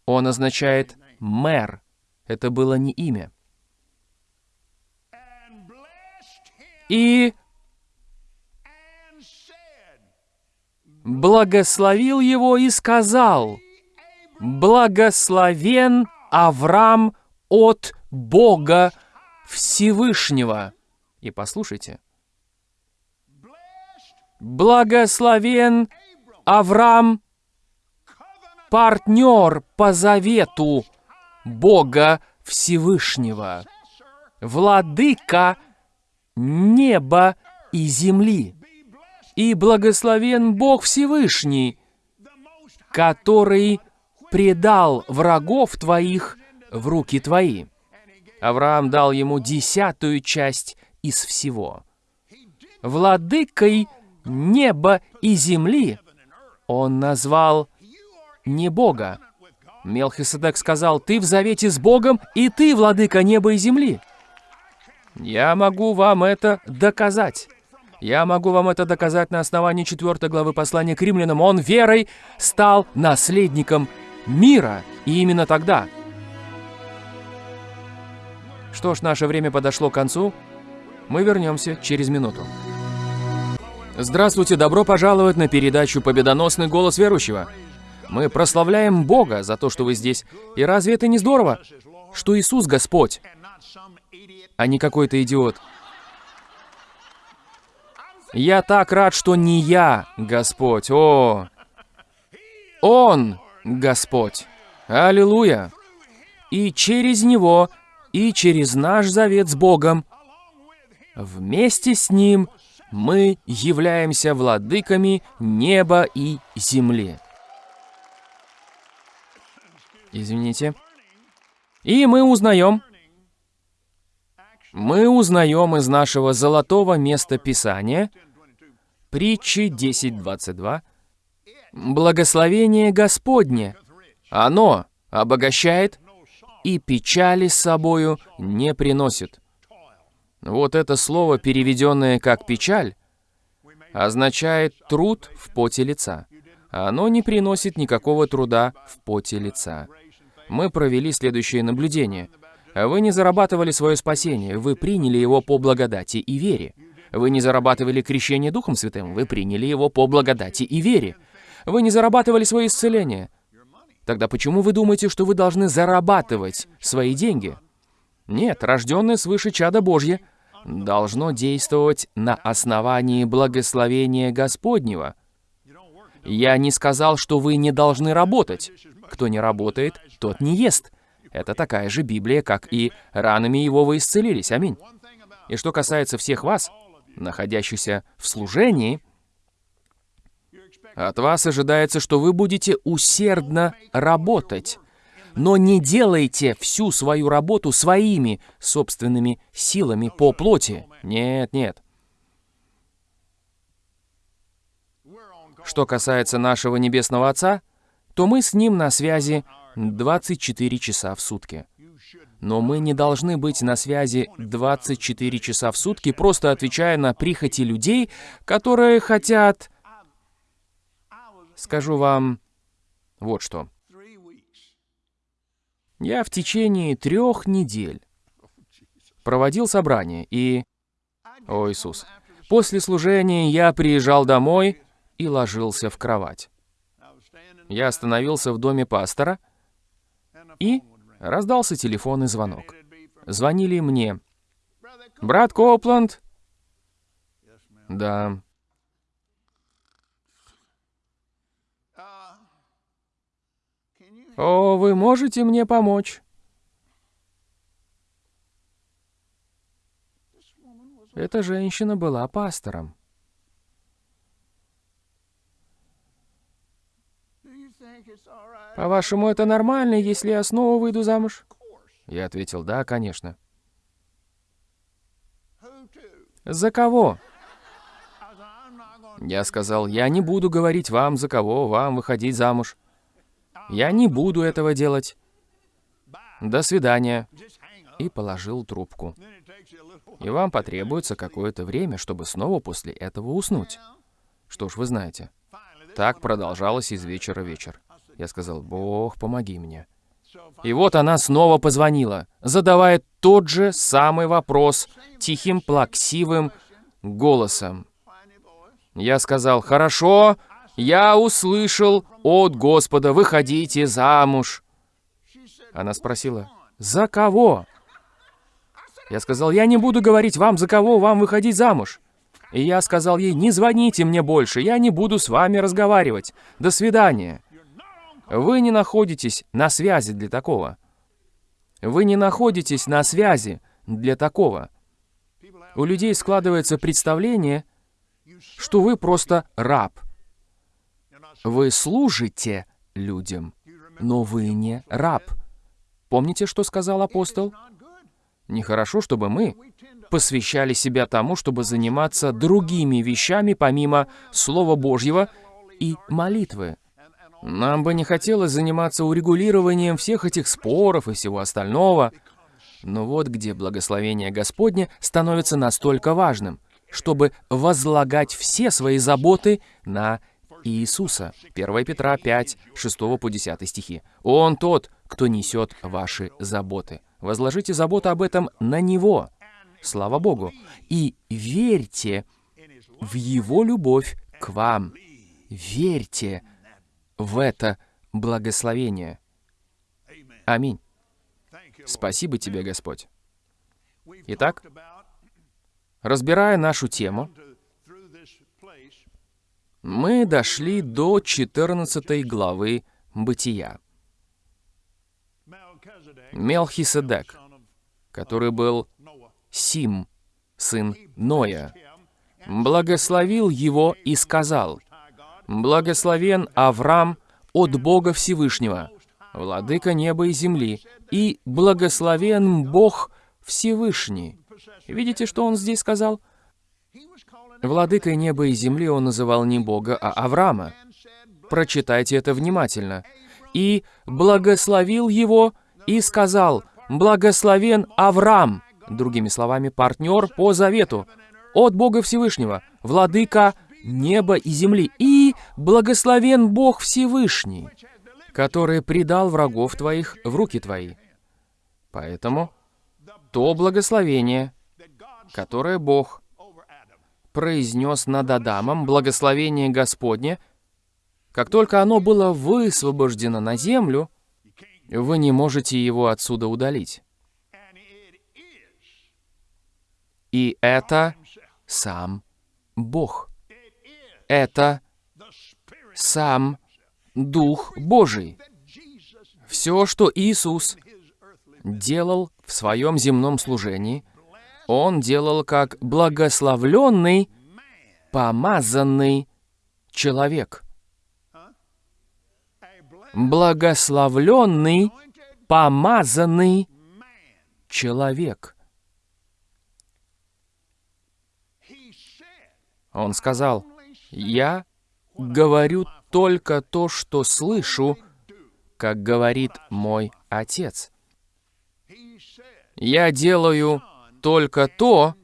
Он означает «мэр». Это было не имя. И благословил его и сказал, «Благословен Авраам от Бога Всевышнего». И послушайте, «Благословен Авраам, партнер по завету Бога Всевышнего, владыка неба и земли. И благословен Бог Всевышний, который предал врагов твоих в руки твои. Авраам дал ему десятую часть из всего. Владыкой неба и земли он назвал не Бога. Мелхиседек сказал, «Ты в завете с Богом, и ты, владыка неба и земли». Я могу вам это доказать. Я могу вам это доказать на основании 4 главы послания к римлянам. Он верой стал наследником мира. И именно тогда. Что ж, наше время подошло к концу. Мы вернемся через минуту. Здравствуйте, добро пожаловать на передачу «Победоносный голос верующего». Мы прославляем Бога за то, что вы здесь. И разве это не здорово, что Иисус Господь, а не какой-то идиот? Я так рад, что не я Господь. О, Он Господь. Аллилуйя. И через Него, и через наш завет с Богом, вместе с Ним мы являемся владыками неба и земли. Извините. И мы узнаем, мы узнаем из нашего золотого места Писания, притчи 10.22, благословение Господне, оно обогащает и печали с собою не приносит. Вот это слово, переведенное как «печаль», означает труд в поте лица. Оно не приносит никакого труда в поте лица. Мы провели следующее наблюдение. Вы не зарабатывали свое спасение, вы приняли его по благодати и вере. Вы не зарабатывали крещение Духом Святым, вы приняли его по благодати и вере. Вы не зарабатывали свое исцеление. Тогда почему вы думаете, что вы должны зарабатывать свои деньги? Нет, рожденное свыше чада Божье должно действовать на основании благословения Господнего. Я не сказал, что вы не должны работать. Кто не работает, тот не ест. Это такая же Библия, как и ранами его вы исцелились. Аминь. И что касается всех вас, находящихся в служении, от вас ожидается, что вы будете усердно работать. Но не делайте всю свою работу своими собственными силами по плоти. Нет, нет. Что касается нашего Небесного Отца, то мы с Ним на связи 24 часа в сутки. Но мы не должны быть на связи 24 часа в сутки, просто отвечая на прихоти людей, которые хотят... Скажу вам вот что. Я в течение трех недель проводил собрание, и... О, Иисус. После служения я приезжал домой и ложился в кровать. Я остановился в доме пастора, и раздался телефонный звонок. Звонили мне. «Брат Копланд?» «Да». «О, вы можете мне помочь?» Эта женщина была пастором. «По-вашему, это нормально, если я снова выйду замуж?» Я ответил, «Да, конечно». «За кого?» Я сказал, «Я не буду говорить вам, за кого вам выходить замуж. Я не буду этого делать. До свидания». И положил трубку. И вам потребуется какое-то время, чтобы снова после этого уснуть. Что ж, вы знаете. Так продолжалось из вечера в вечер. Я сказал, «Бог, помоги мне». И вот она снова позвонила, задавая тот же самый вопрос, тихим, плаксивым голосом. Я сказал, «Хорошо, я услышал от Господа, выходите замуж». Она спросила, «За кого?» Я сказал, «Я не буду говорить вам, за кого вам выходить замуж». И я сказал ей, «Не звоните мне больше, я не буду с вами разговаривать. До свидания». Вы не находитесь на связи для такого. Вы не находитесь на связи для такого. У людей складывается представление, что вы просто раб. Вы служите людям, но вы не раб. Помните, что сказал апостол? Нехорошо, чтобы мы посвящали себя тому, чтобы заниматься другими вещами, помимо Слова Божьего и молитвы. Нам бы не хотелось заниматься урегулированием всех этих споров и всего остального. Но вот где благословение Господне становится настолько важным, чтобы возлагать все свои заботы на Иисуса. 1 Петра 5, 6 по 10 стихи. «Он тот, кто несет ваши заботы. Возложите заботу об этом на Него. Слава Богу. И верьте в Его любовь к вам. Верьте в это благословение. Аминь. Спасибо тебе, Господь. Итак, разбирая нашу тему, мы дошли до 14 главы Бытия. Мелхиседек, который был Сим, сын Ноя, благословил его и сказал, «Благословен Авраам от Бога Всевышнего, владыка неба и земли, и благословен Бог Всевышний». Видите, что он здесь сказал? Владыкой неба и земли он называл не Бога, а Авраама. Прочитайте это внимательно. «И благословил его, и сказал, благословен Авраам». Другими словами, партнер по завету. От Бога Всевышнего, владыка неба и земли. И благословен Бог Всевышний, который предал врагов твоих в руки твои. Поэтому то благословение, которое Бог произнес над Адамом, благословение Господне, как только оно было высвобождено на землю, вы не можете его отсюда удалить. И это сам Бог. Это сам Дух Божий. Все, что Иисус делал в своем земном служении, Он делал как благословленный, помазанный человек. Благословленный, помазанный человек. Он сказал, «Я говорю только то, что слышу, как говорит мой Отец. Я делаю только то,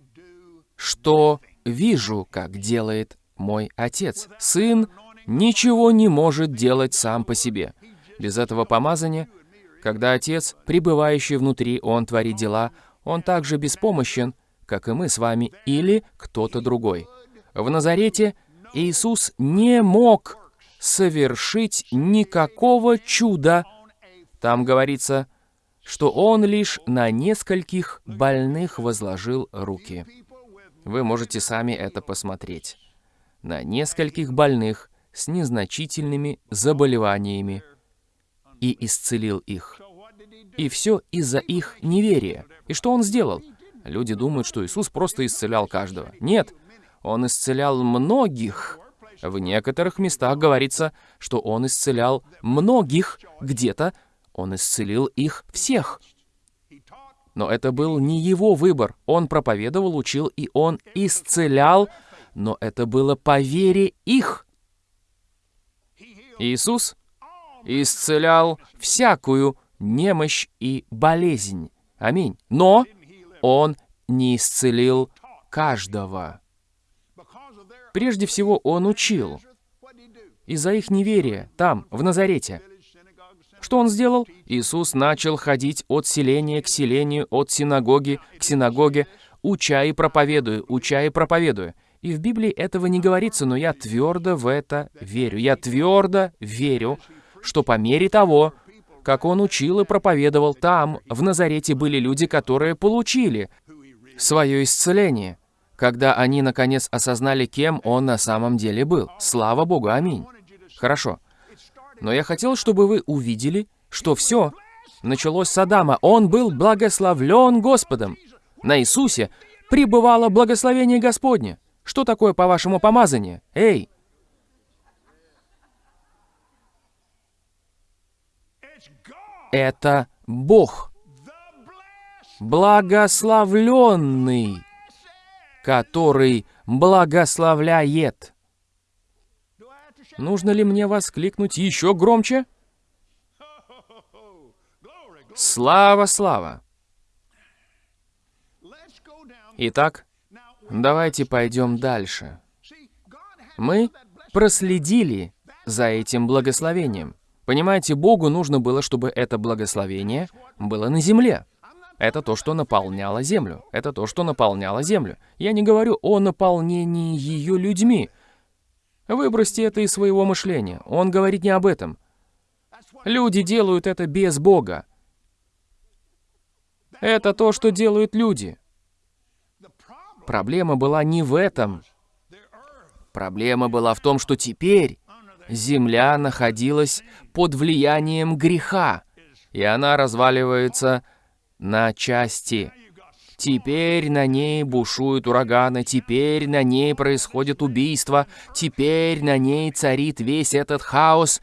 что вижу, как делает мой Отец. Сын ничего не может делать сам по себе. Без этого помазания, когда Отец, пребывающий внутри, Он творит дела, Он также беспомощен, как и мы с вами, или кто-то другой. В Назарете Иисус не мог совершить никакого чуда. Там говорится, что Он лишь на нескольких больных возложил руки. Вы можете сами это посмотреть. На нескольких больных с незначительными заболеваниями и исцелил их. И все из-за их неверия. И что Он сделал? Люди думают, что Иисус просто исцелял каждого. Нет, он исцелял многих. В некоторых местах говорится, что он исцелял многих, где-то он исцелил их всех. Но это был не его выбор. Он проповедовал, учил, и он исцелял, но это было по вере их. Иисус исцелял всякую немощь и болезнь. Аминь. Но Он не исцелил каждого. Прежде всего, он учил. Из-за их неверия, там, в Назарете. Что он сделал? Иисус начал ходить от селения к селению, от синагоги к синагоге. уча и проповедуй, уча и проповедуй. И в Библии этого не говорится, но я твердо в это верю. Я твердо верю, что по мере того, как он учил и проповедовал там, в Назарете были люди, которые получили свое исцеление, когда они, наконец, осознали, кем он на самом деле был. Слава Богу, аминь. Хорошо. Но я хотел, чтобы вы увидели, что все началось с Адама. Он был благословлен Господом. На Иисусе пребывало благословение Господне. Что такое, по-вашему, помазание? Эй! Это Бог, благословленный, который благословляет. Нужно ли мне воскликнуть еще громче? Слава, слава! Итак, давайте пойдем дальше. Мы проследили за этим благословением. Понимаете, Богу нужно было, чтобы это благословение было на земле. Это то, что наполняло землю. Это то, что наполняло землю. Я не говорю о наполнении ее людьми. Выбросьте это из своего мышления. Он говорит не об этом. Люди делают это без Бога. Это то, что делают люди. Проблема была не в этом. Проблема была в том, что теперь земля находилась под влиянием греха, и она разваливается на части. Теперь на ней бушуют ураганы, теперь на ней происходит убийство, теперь на ней царит весь этот хаос,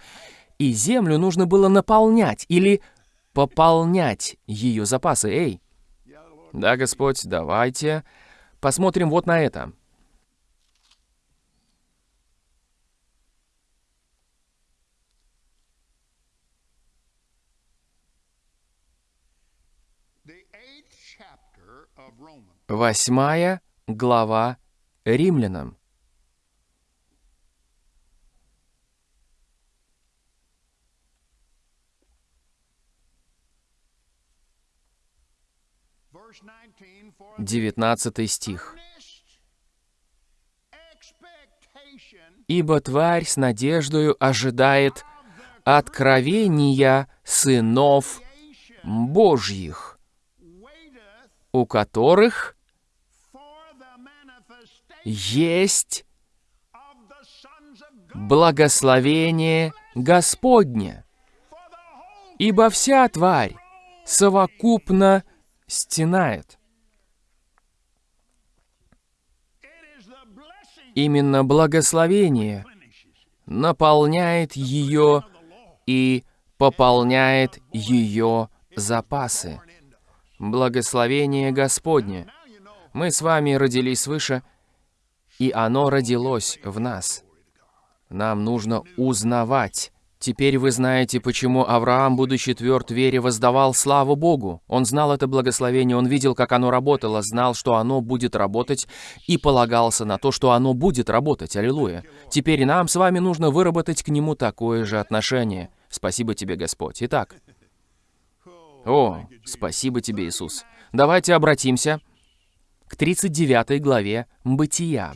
и землю нужно было наполнять или пополнять ее запасы. Эй, да, Господь, давайте посмотрим вот на это. Восьмая глава Римлянам. Verse 19 for Девятнадцатый стих. «Ибо тварь с надеждою ожидает откровения сынов Божьих, у которых есть благословение Господне. Ибо вся тварь совокупно стенает». Именно благословение наполняет ее и пополняет ее запасы. Благословение Господне. Мы с вами родились свыше, и оно родилось в нас. Нам нужно узнавать. Теперь вы знаете, почему Авраам, будучи тверд вере, воздавал славу Богу. Он знал это благословение, он видел, как оно работало, знал, что оно будет работать, и полагался на то, что оно будет работать. Аллилуйя. Теперь нам с вами нужно выработать к нему такое же отношение. Спасибо тебе, Господь. Итак, о, спасибо тебе, Иисус. Давайте обратимся к 39 главе Бытия,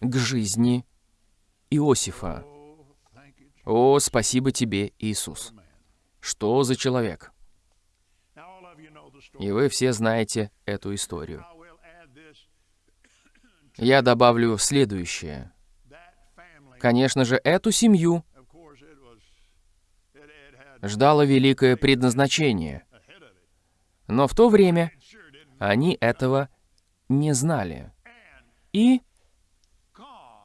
к жизни Иосифа. О, спасибо тебе, Иисус. Что за человек? И вы все знаете эту историю. Я добавлю следующее. Конечно же, эту семью ждало великое предназначение. Но в то время они этого не знали. И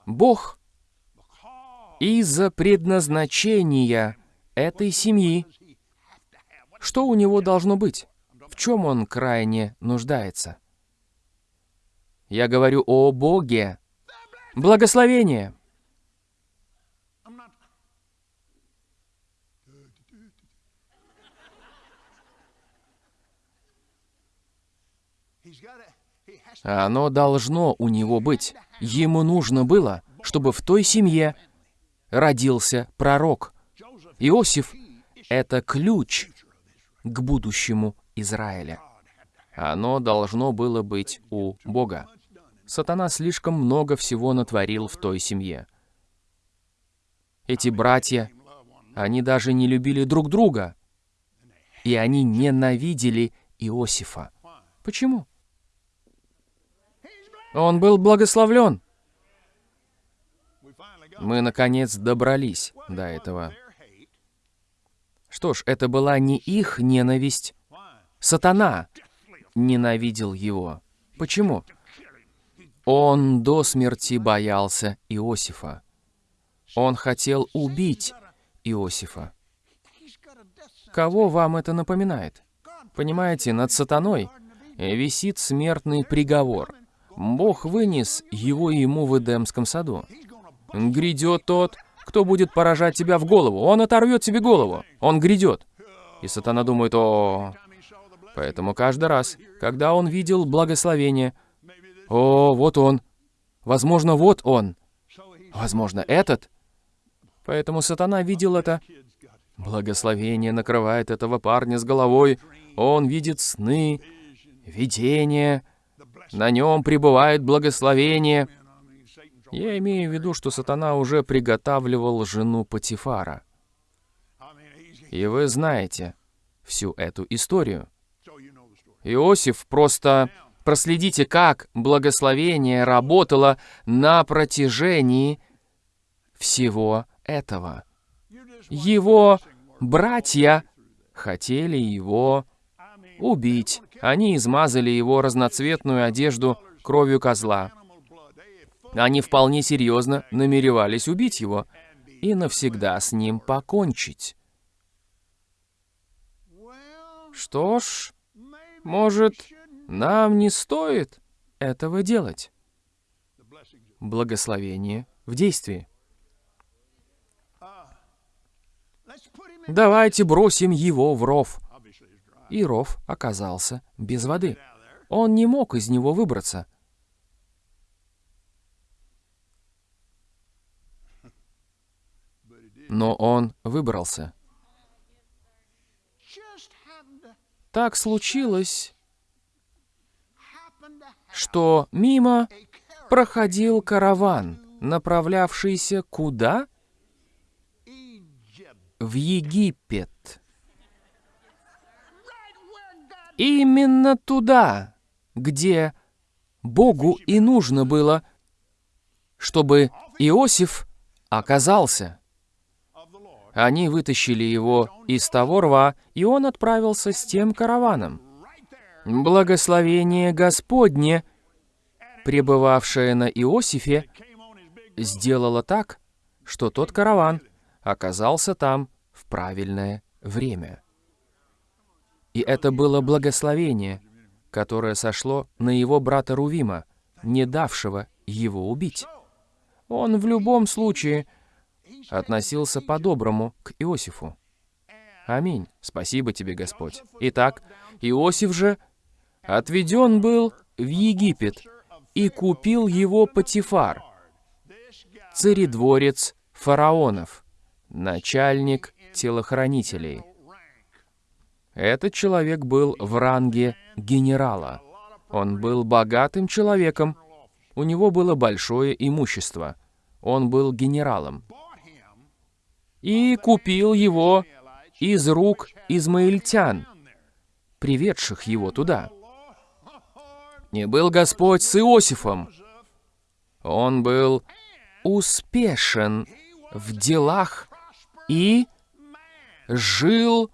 Бог из-за предназначения этой семьи, что у него должно быть? В чем он крайне нуждается? Я говорю о Боге. Благословение. Оно должно у него быть. Ему нужно было, чтобы в той семье родился пророк. Иосиф — это ключ к будущему Израиля. Оно должно было быть у Бога. Сатана слишком много всего натворил в той семье. Эти братья, они даже не любили друг друга. И они ненавидели Иосифа. Почему? Он был благословлен. Мы, наконец, добрались до этого. Что ж, это была не их ненависть. Сатана ненавидел его. Почему? Он до смерти боялся Иосифа. Он хотел убить Иосифа. Кого вам это напоминает? Понимаете, над сатаной висит смертный приговор. Бог вынес его ему в Эдемском саду. Грядет тот, кто будет поражать тебя в голову. Он оторвет тебе голову. Он грядет. И сатана думает, о... Поэтому каждый раз, когда он видел благословение, о, вот он. Возможно, вот он. Возможно, этот. Поэтому сатана видел это. Благословение накрывает этого парня с головой. Он видит сны, видения. На нем пребывает благословение. Я имею в виду, что сатана уже приготавливал жену Патифара. И вы знаете всю эту историю. Иосиф просто... Проследите, как благословение работало на протяжении всего этого. Его братья хотели его убить. Они измазали его разноцветную одежду кровью козла. Они вполне серьезно намеревались убить его и навсегда с ним покончить. Что ж, может, нам не стоит этого делать? Благословение в действии. Давайте бросим его в ров. И ров оказался без воды. Он не мог из него выбраться. Но он выбрался. Так случилось, что мимо проходил караван, направлявшийся куда? В Египет. Именно туда, где Богу и нужно было, чтобы Иосиф оказался. Они вытащили его из того рва, и он отправился с тем караваном. Благословение Господне, пребывавшее на Иосифе, сделало так, что тот караван оказался там в правильное время. И это было благословение, которое сошло на его брата Рувима, не давшего его убить. Он в любом случае относился по-доброму к Иосифу. Аминь. Спасибо тебе, Господь. Итак, Иосиф же отведен был в Египет и купил его Патифар, царедворец фараонов, начальник телохранителей. Этот человек был в ранге генерала. Он был богатым человеком, у него было большое имущество. Он был генералом и купил его из рук измаильтян, приведших его туда. Не был Господь с Иосифом. Он был успешен в делах и жил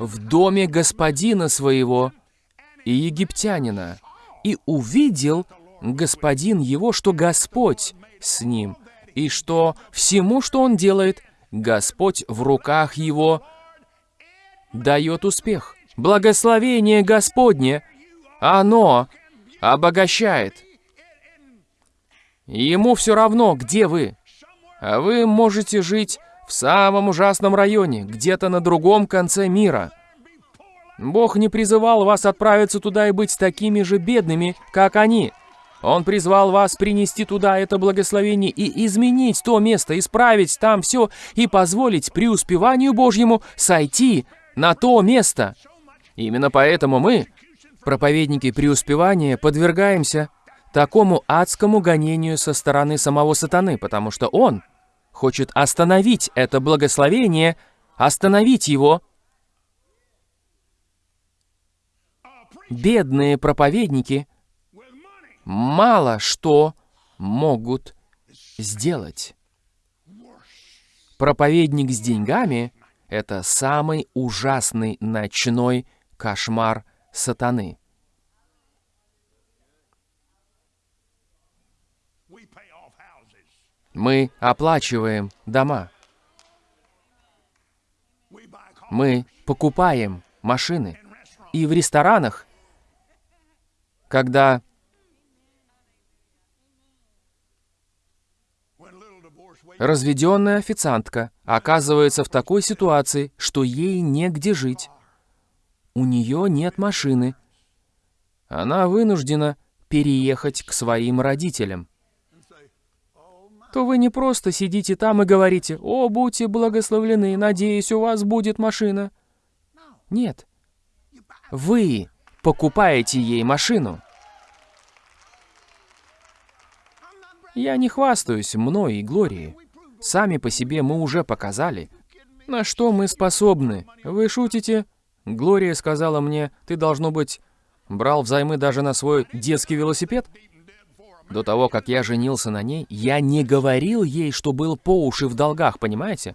в доме господина своего и египтянина, и увидел господин его, что Господь с ним, и что всему, что он делает, Господь в руках его дает успех. Благословение Господне, оно обогащает. Ему все равно, где вы. Вы можете жить в самом ужасном районе, где-то на другом конце мира. Бог не призывал вас отправиться туда и быть такими же бедными, как они. Он призвал вас принести туда это благословение и изменить то место, исправить там все и позволить преуспеванию Божьему сойти на то место. Именно поэтому мы, проповедники преуспевания, подвергаемся такому адскому гонению со стороны самого сатаны, потому что он хочет остановить это благословение, остановить его. Бедные проповедники мало что могут сделать. Проповедник с деньгами — это самый ужасный ночной кошмар сатаны. Мы оплачиваем дома, мы покупаем машины. И в ресторанах, когда разведенная официантка оказывается в такой ситуации, что ей негде жить, у нее нет машины, она вынуждена переехать к своим родителям, то вы не просто сидите там и говорите, «О, будьте благословлены, надеюсь, у вас будет машина». Нет. Вы покупаете ей машину. Я не хвастаюсь мной и Глорией. Сами по себе мы уже показали, на что мы способны. Вы шутите? Глория сказала мне, ты, должно быть, брал взаймы даже на свой детский велосипед? До того, как я женился на ней, я не говорил ей, что был по уши в долгах, понимаете?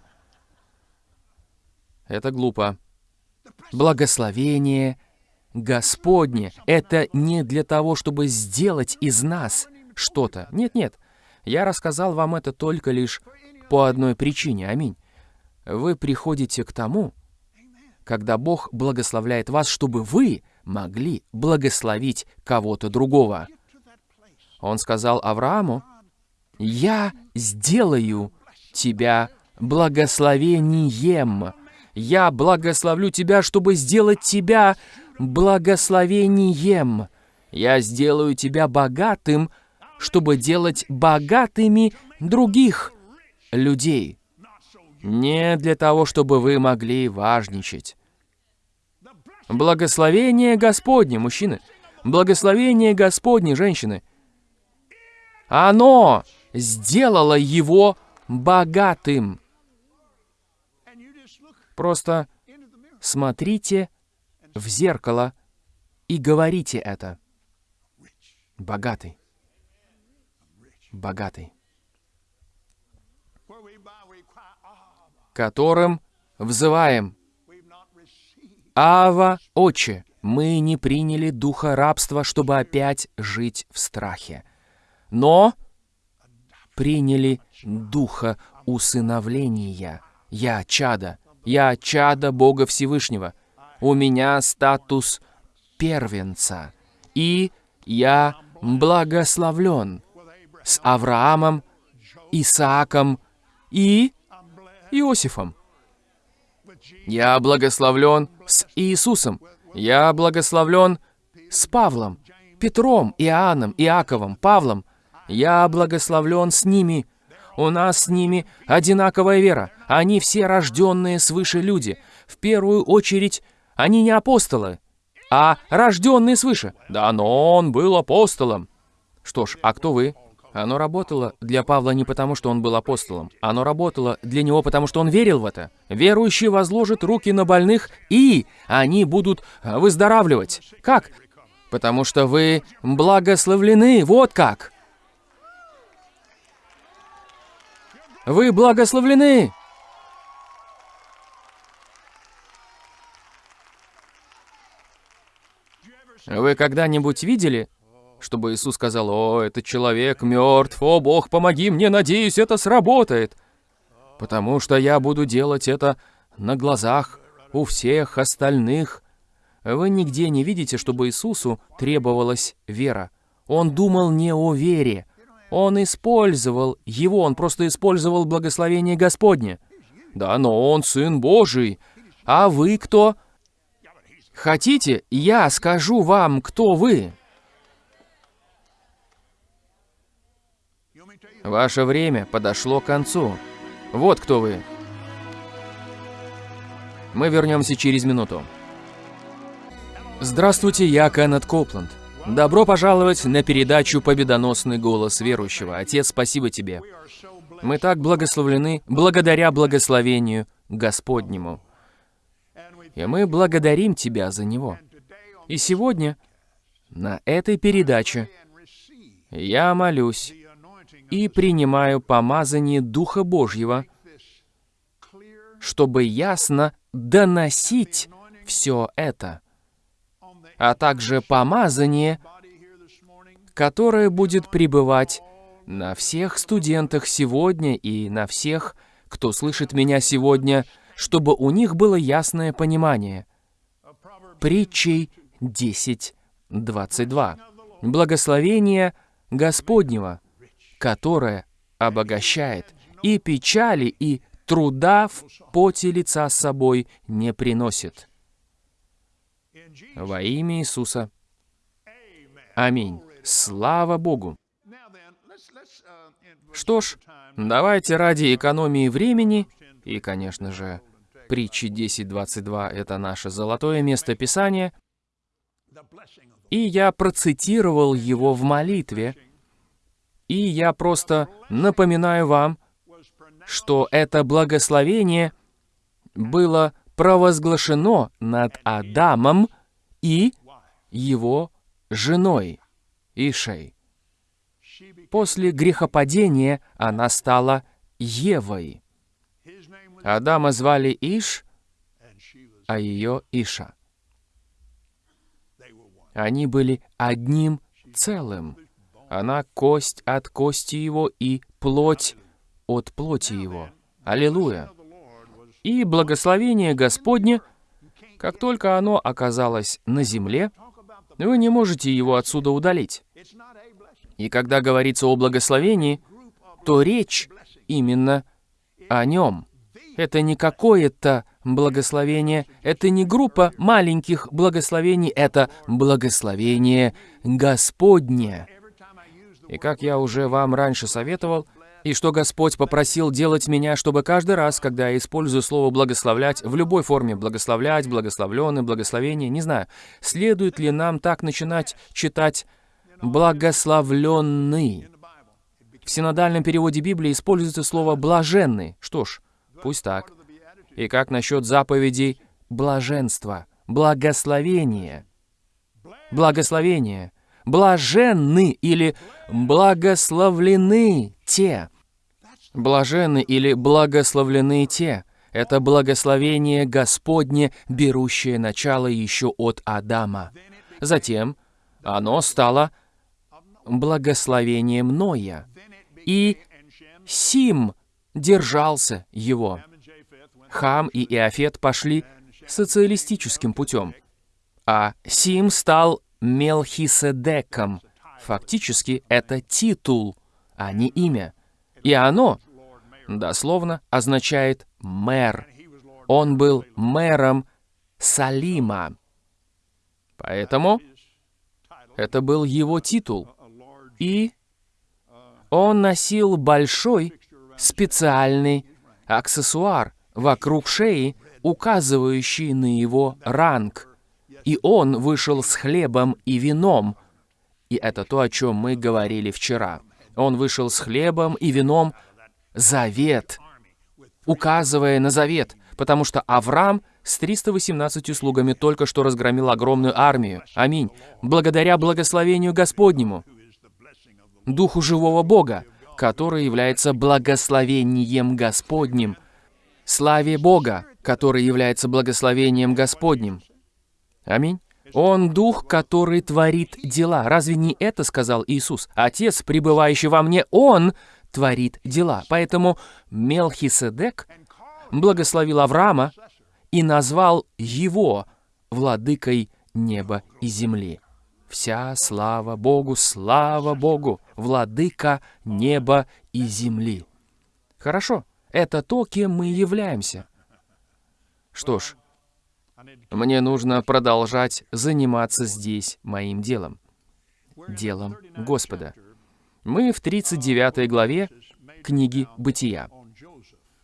Это глупо. Благословение Господне — это не для того, чтобы сделать из нас что-то. Нет-нет, я рассказал вам это только лишь по одной причине. Аминь. Вы приходите к тому, когда Бог благословляет вас, чтобы вы могли благословить кого-то другого. Он сказал Аврааму, «Я сделаю тебя благословением. Я благословлю тебя, чтобы сделать тебя благословением. Я сделаю тебя богатым, чтобы делать богатыми других людей. Не для того, чтобы вы могли важничать. Благословение Господне, мужчины. Благословение Господне, женщины. Оно сделало его богатым. Просто смотрите в зеркало и говорите это. Богатый. Богатый. Которым взываем. Ава, Отче, мы не приняли духа рабства, чтобы опять жить в страхе. Но приняли духа усыновления. Я чадо. Я чадо Бога Всевышнего. У меня статус первенца. И я благословлен с Авраамом, Исааком и Иосифом. Я благословлен с Иисусом. Я благословлен с Павлом, Петром, Иоанном, Иаковом, Павлом. Я благословлен с ними. У нас с ними одинаковая вера. Они все рожденные свыше люди. В первую очередь, они не апостолы, а рожденные свыше. Да, но он был апостолом. Что ж, а кто вы? Оно работало для Павла не потому, что он был апостолом. Оно работало для него, потому что он верил в это. Верующий возложит руки на больных, и они будут выздоравливать. Как? Потому что вы благословлены, вот как. Вы благословлены. Вы когда-нибудь видели, чтобы Иисус сказал, «О, этот человек мертв, о, Бог, помоги мне, надеюсь, это сработает». Потому что я буду делать это на глазах у всех остальных. Вы нигде не видите, чтобы Иисусу требовалась вера. Он думал не о вере. Он использовал его, он просто использовал благословение Господне. Да, но он Сын Божий. А вы кто? Хотите, я скажу вам, кто вы? Ваше время подошло к концу. Вот кто вы. Мы вернемся через минуту. Здравствуйте, я Кеннет Копланд. Добро пожаловать на передачу «Победоносный голос верующего». Отец, спасибо тебе. Мы так благословлены благодаря благословению Господнему. И мы благодарим Тебя за него. И сегодня на этой передаче я молюсь и принимаю помазание Духа Божьего, чтобы ясно доносить все это, а также помазание, которое будет пребывать на всех студентах сегодня и на всех, кто слышит меня сегодня, чтобы у них было ясное понимание. Притчей 10.22. Благословение Господнего, которое обогащает, и печали, и труда в поте лица с собой не приносит. Во имя Иисуса. Аминь. Слава Богу. Что ж, давайте ради экономии времени, и, конечно же, притчи 10.22 — это наше золотое место Писания, и я процитировал его в молитве, и я просто напоминаю вам, что это благословение было провозглашено над Адамом и его женой Ишей. После грехопадения она стала Евой. Адама звали Иш, а ее Иша. Они были одним целым. Она кость от кости его и плоть от плоти его. Аллилуйя! И благословение Господне, как только оно оказалось на земле, вы не можете его отсюда удалить. И когда говорится о благословении, то речь именно о нем. Это не какое-то благословение, это не группа маленьких благословений, это благословение Господне. И как я уже вам раньше советовал, и что Господь попросил делать меня, чтобы каждый раз, когда я использую слово «благословлять», в любой форме «благословлять», «благословленный», «благословение», не знаю, следует ли нам так начинать читать «благословленный». В синодальном переводе Библии используется слово «блаженный». Что ж, пусть так. И как насчет заповедей блаженства, благословения? Благословение. Блаженны или благословлены те, Блаженны или благословлены те. Это благословение Господне, берущее начало еще от Адама. Затем оно стало благословением Ноя. И Сим держался его. Хам и Иофет пошли социалистическим путем. А Сим стал Мелхиседеком. Фактически это титул, а не имя. И оно дословно означает «мэр». Он был мэром Салима. Поэтому это был его титул. И он носил большой специальный аксессуар вокруг шеи, указывающий на его ранг. И он вышел с хлебом и вином. И это то, о чем мы говорили вчера. Он вышел с хлебом и вином завет, указывая на завет, потому что Авраам с 318 слугами только что разгромил огромную армию. Аминь. Благодаря благословению Господнему, Духу живого Бога, который является благословением Господним. Славе Бога, который является благословением Господним. Аминь. Он Дух, который творит дела. Разве не это сказал Иисус? Отец, пребывающий во мне, Он творит дела. Поэтому Мелхиседек благословил Авраама и назвал его владыкой неба и земли. Вся слава Богу, слава Богу, владыка неба и земли. Хорошо, это то, кем мы являемся. Что ж, мне нужно продолжать заниматься здесь моим делом. Делом Господа. Мы в 39 главе книги «Бытия».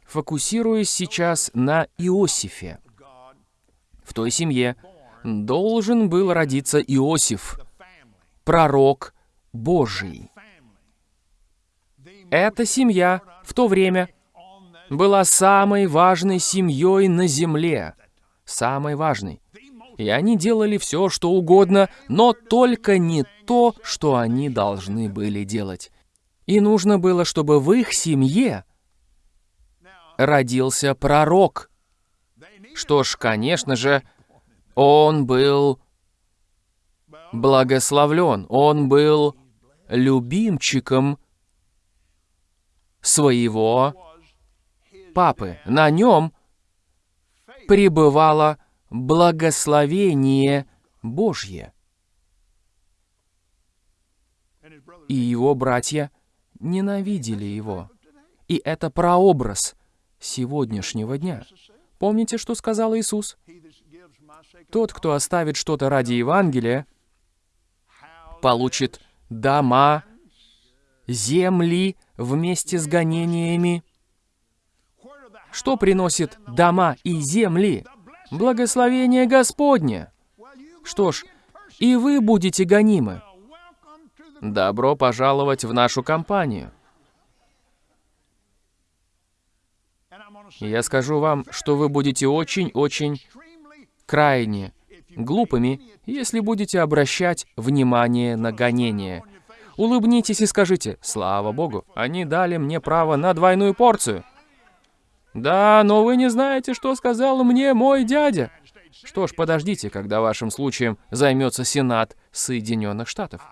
Фокусируясь сейчас на Иосифе, в той семье, должен был родиться Иосиф, пророк Божий. Эта семья в то время была самой важной семьей на земле. Самой важной. И они делали все, что угодно, но только не то, что они должны были делать. И нужно было, чтобы в их семье родился пророк. Что ж, конечно же, он был благословлен, он был любимчиком своего папы. На нем пребывало благословение Божье. И его братья ненавидели его. И это прообраз сегодняшнего дня. Помните, что сказал Иисус? Тот, кто оставит что-то ради Евангелия, получит дома, земли вместе с гонениями. Что приносит дома и земли? Благословение Господне. Что ж, и вы будете гонимы. Добро пожаловать в нашу компанию. Я скажу вам, что вы будете очень-очень крайне глупыми, если будете обращать внимание на гонение. Улыбнитесь и скажите, «Слава Богу, они дали мне право на двойную порцию». «Да, но вы не знаете, что сказал мне мой дядя». Что ж, подождите, когда вашим случаем займется Сенат Соединенных Штатов.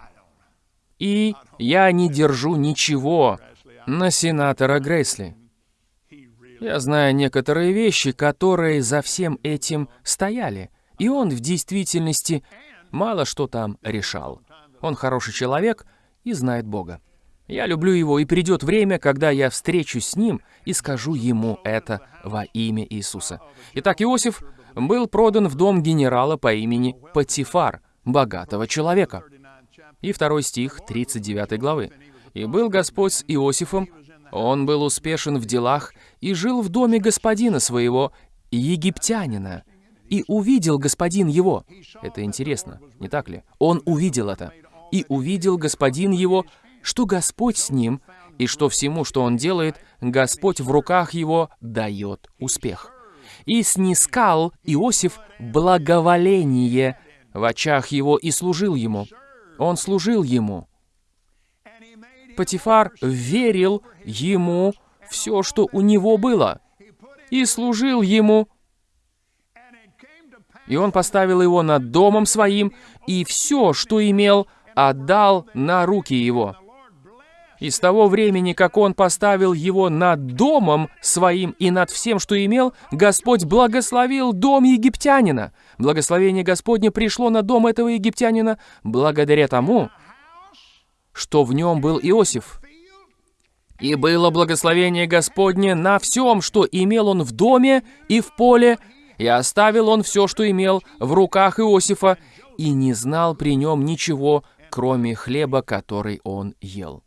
И я не держу ничего на сенатора Грейсли. Я знаю некоторые вещи, которые за всем этим стояли, и он в действительности мало что там решал. Он хороший человек и знает Бога. Я люблю его, и придет время, когда я встречусь с ним и скажу ему это во имя Иисуса. Итак, Иосиф был продан в дом генерала по имени Патифар, богатого человека. И второй стих 39 главы. «И был Господь с Иосифом, он был успешен в делах и жил в доме господина своего, египтянина. И увидел господин его». Это интересно, не так ли? Он увидел это. «И увидел господин его, что Господь с ним, и что всему, что он делает, Господь в руках его дает успех. И снискал Иосиф благоволение в очах его и служил ему. Он служил ему. Патифар верил ему все, что у него было, и служил ему. И он поставил его над домом своим, и все, что имел, отдал на руки его. И с того времени, как он поставил его над домом своим и над всем, что имел, Господь благословил дом египтянина. Благословение Господне пришло на дом этого египтянина благодаря тому, что в нем был Иосиф. И было благословение Господне на всем, что имел он в доме и в поле, и оставил он все, что имел в руках Иосифа, и не знал при нем ничего, кроме хлеба, который он ел.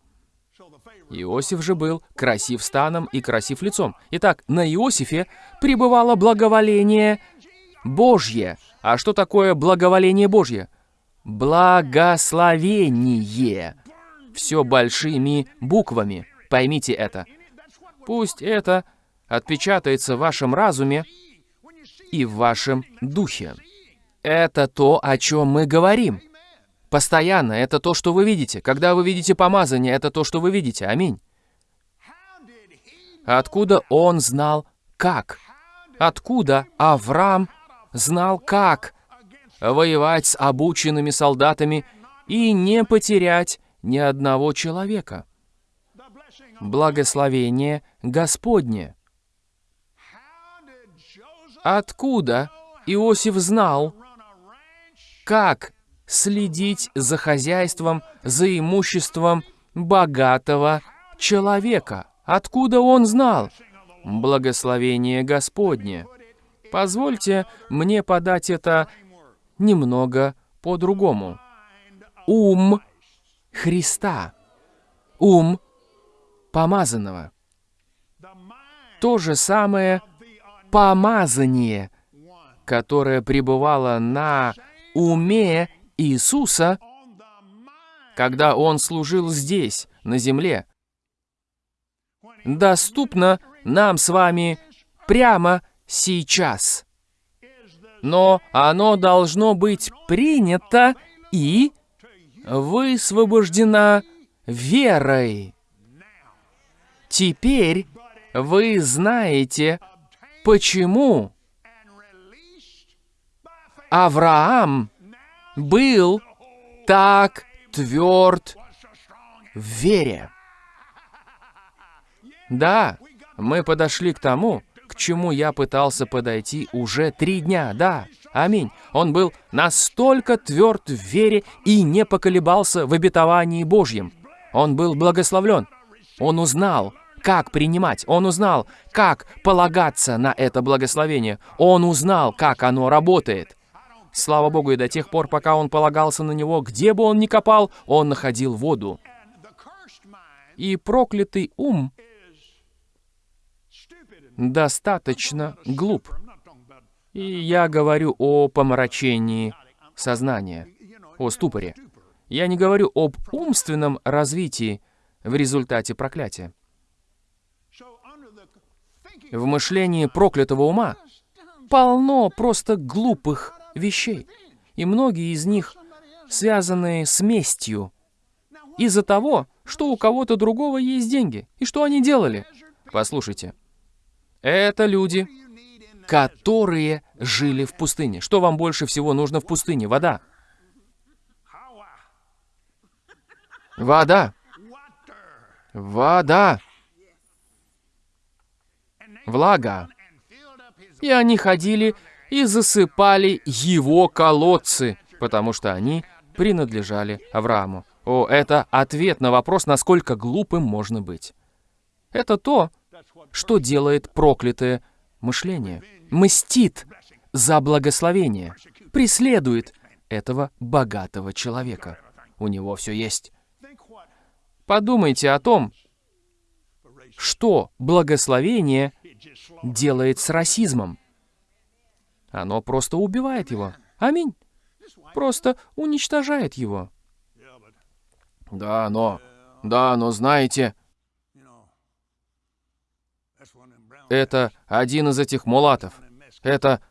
Иосиф же был красив станом и красив лицом. Итак, на Иосифе пребывало благоволение Божье. А что такое благоволение Божье? Благословение. Все большими буквами. Поймите это. Пусть это отпечатается в вашем разуме и в вашем духе. Это то, о чем мы говорим. Постоянно. Это то, что вы видите. Когда вы видите помазание, это то, что вы видите. Аминь. Откуда он знал, как? Откуда Авраам знал, как воевать с обученными солдатами и не потерять ни одного человека? Благословение Господне. Откуда Иосиф знал, как следить за хозяйством, за имуществом богатого человека. Откуда он знал? Благословение Господне. Позвольте мне подать это немного по-другому. Ум Христа. Ум помазанного. То же самое помазание которая пребывала на уме Иисуса, когда Он служил здесь, на земле, доступна нам с вами прямо сейчас. Но оно должно быть принято и высвобождена верой. Теперь вы знаете, почему. Авраам был так тверд в вере. Да, мы подошли к тому, к чему я пытался подойти уже три дня, да, аминь. Он был настолько тверд в вере и не поколебался в обетовании Божьем. Он был благословлен. Он узнал, как принимать. Он узнал, как полагаться на это благословение. Он узнал, как оно работает. Слава Богу, и до тех пор, пока он полагался на него, где бы он ни копал, он находил воду. И проклятый ум достаточно глуп. И я говорю о помрачении сознания, о ступоре. Я не говорю об умственном развитии в результате проклятия. В мышлении проклятого ума полно просто глупых вещей, и многие из них связаны с местью из-за того, что у кого-то другого есть деньги. И что они делали? Послушайте, это люди, которые жили в пустыне. Что вам больше всего нужно в пустыне? Вода. Вода. Вода. Влага. И они ходили и засыпали его колодцы, потому что они принадлежали Аврааму. О, это ответ на вопрос, насколько глупым можно быть. Это то, что делает проклятое мышление. Мстит за благословение, преследует этого богатого человека. У него все есть. Подумайте о том, что благословение делает с расизмом. Оно просто убивает его. Аминь. Просто уничтожает его. Да, но... Да, но знаете, это один из этих мулатов. Это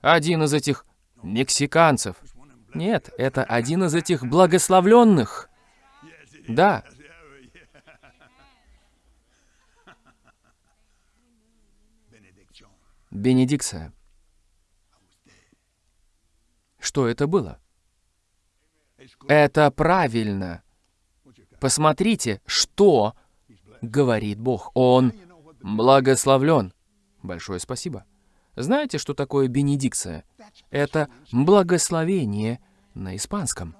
один из этих мексиканцев. Нет, это один из этих благословленных. Да, бенедикция. Что это было? Это правильно. Посмотрите, что говорит Бог. Он благословлен. Большое спасибо. Знаете, что такое бенедикция? Это благословение на испанском,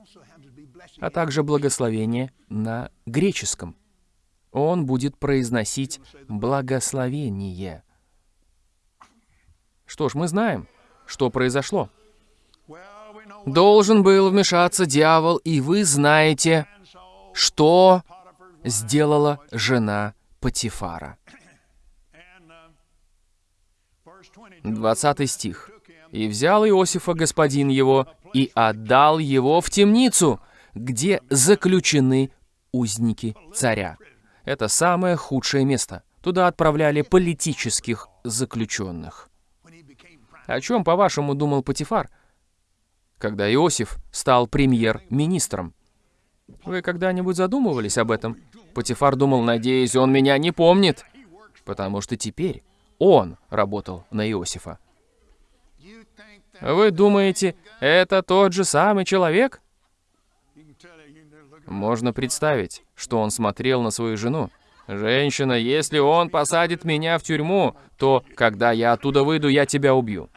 а также благословение на греческом. Он будет произносить благословение. Что ж, мы знаем, что произошло. Должен был вмешаться дьявол, и вы знаете, что сделала жена Патифара. and uh, verse 22 20 стих. «И взял Иосифа господин его, и отдал его в темницу, где заключены узники царя». Это самое худшее место. Туда отправляли политических заключенных. О чем, по-вашему, думал Патифар, когда Иосиф стал премьер-министром? Вы когда-нибудь задумывались об этом? Патифар думал, надеюсь, он меня не помнит, потому что теперь он работал на Иосифа. Вы думаете, это тот же самый человек? Можно представить, что он смотрел на свою жену. «Женщина, если он посадит меня в тюрьму, то, когда я оттуда выйду, я тебя убью».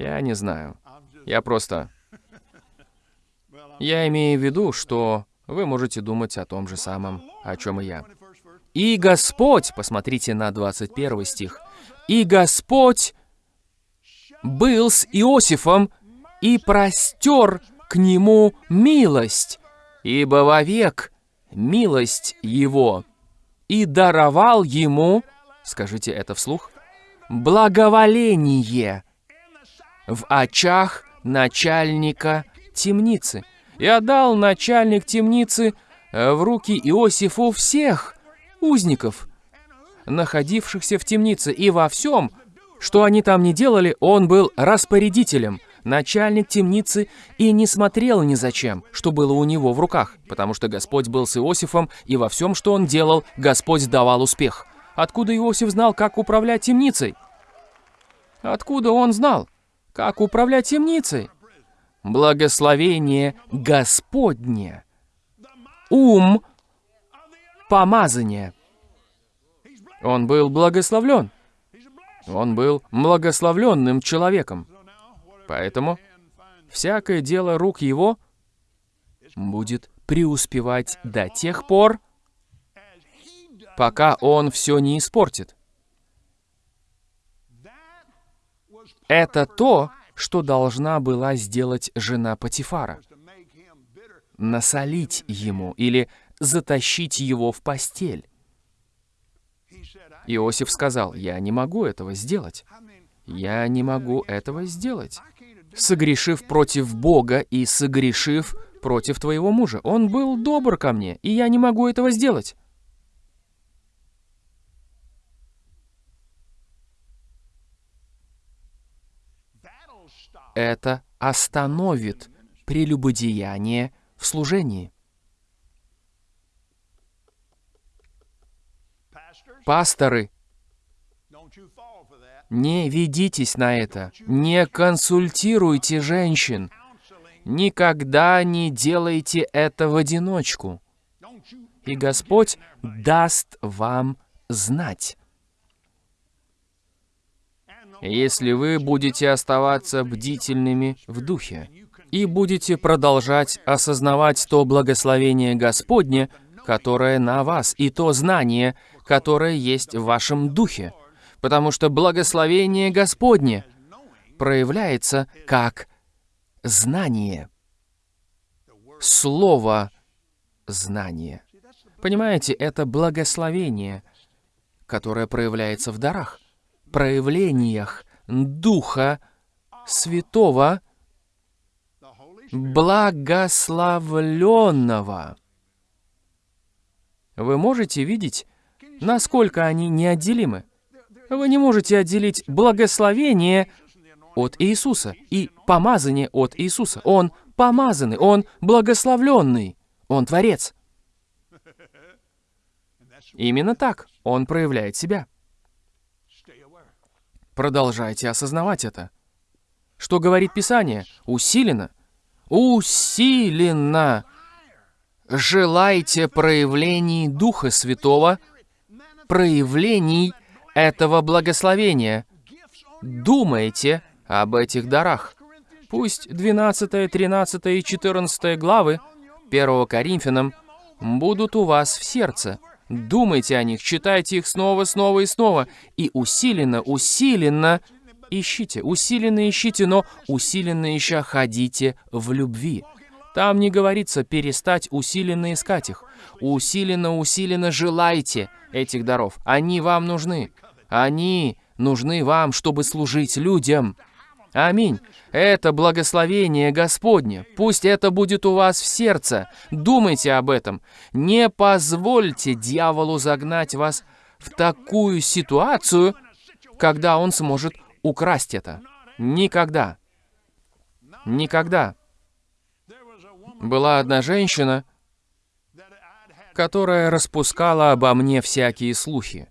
Я не знаю. Я просто... (laughs) Я имею в виду, что вы можете думать о том же самом, о чем и я. 21st verse «И Господь», посмотрите на 21 стих, «И Господь был с Иосифом и простер к нему милость, ибо вовек милость его, и даровал ему, скажите это вслух, благоволение в очах начальника темницы. И отдал начальник темницы э, в руки Иосифу всех узников, находившихся в темнице, и во всем, что они там не делали, он был распорядителем, начальник темницы, и не смотрел ни зачем, что было у него в руках, потому что Господь был с Иосифом, и во всем, что он делал, Господь давал успех. Откуда Иосиф знал, как управлять темницей? Откуда он знал, как управлять темницей? Благословение Господне. Ум помазания. Он был благословлен. Он был благословленным человеком. Поэтому всякое дело рук его будет преуспевать до тех пор, пока он все не испортит. Это то, что должна была сделать жена Патифара. Насолить ему или затащить его в постель. Иосиф сказал, «Я не могу этого сделать. Я не могу этого сделать, согрешив против Бога и согрешив против твоего мужа. Он был добр ко мне, и я не могу этого сделать». Это остановит прелюбодеяние в служении. Пасторы, не ведитесь на это, не консультируйте женщин, никогда не делайте это в одиночку, и Господь даст вам знать. Если вы будете оставаться бдительными в духе и будете продолжать осознавать то благословение Господне, которое на вас, и то знание, которое есть в вашем духе. Потому что благословение Господне проявляется как знание. Слово знание. Понимаете, это благословение, которое проявляется в дарах, проявлениях Духа Святого, благословленного. Вы можете видеть, насколько они неотделимы. Вы не можете отделить благословение от Иисуса и помазание от Иисуса. Он помазанный, Он благословленный, Он Творец. Именно так Он проявляет себя. Продолжайте осознавать это. Что говорит Писание? Усиленно. Усиленно желайте проявлений Духа Святого, проявлений этого благословения. Думайте об этих дарах. Пусть 12, 13 и 14 главы 1 Коринфянам будут у вас в сердце. Думайте о них, читайте их снова, снова и снова. И усиленно, усиленно ищите, усиленно ищите, но усиленно ища ходите в любви. Там не говорится перестать усиленно искать их. Усиленно, усиленно желайте этих даров. Они вам нужны. Они нужны вам, чтобы служить людям. Аминь. Это благословение Господне. Пусть это будет у вас в сердце. Думайте об этом. Не позвольте дьяволу загнать вас в такую ситуацию, когда он сможет украсть это. Никогда. Никогда. Была одна женщина, которая распускала обо мне всякие слухи.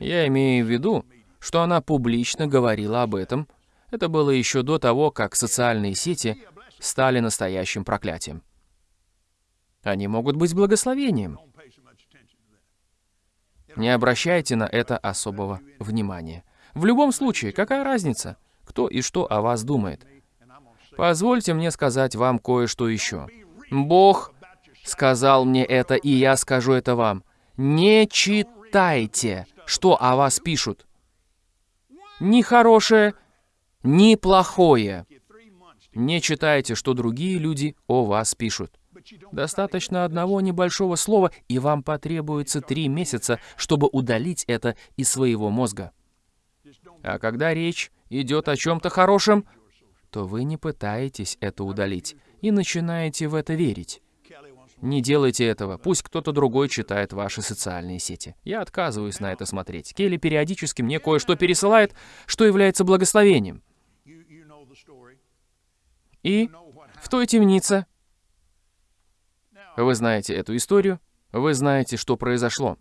Я имею в виду, что она публично говорила об этом. Это было еще до того, как социальные сети стали настоящим проклятием. Они могут быть благословением. Не обращайте на это особого внимания. В любом случае, какая разница, кто и что о вас думает? Позвольте мне сказать вам кое-что еще. Бог сказал мне это, и я скажу это вам. Не читайте, что о вас пишут. Ни хорошее, ни плохое. Не читайте, что другие люди о вас пишут. Достаточно одного небольшого слова, и вам потребуется три месяца, чтобы удалить это из своего мозга. А когда речь идет о чем-то хорошем, то вы не пытаетесь это удалить и начинаете в это верить. Не делайте этого. Пусть кто-то другой читает ваши социальные сети. Я отказываюсь на это смотреть. Келли периодически мне кое-что пересылает, что является благословением. И в той темнице, вы знаете эту историю, вы знаете, что произошло.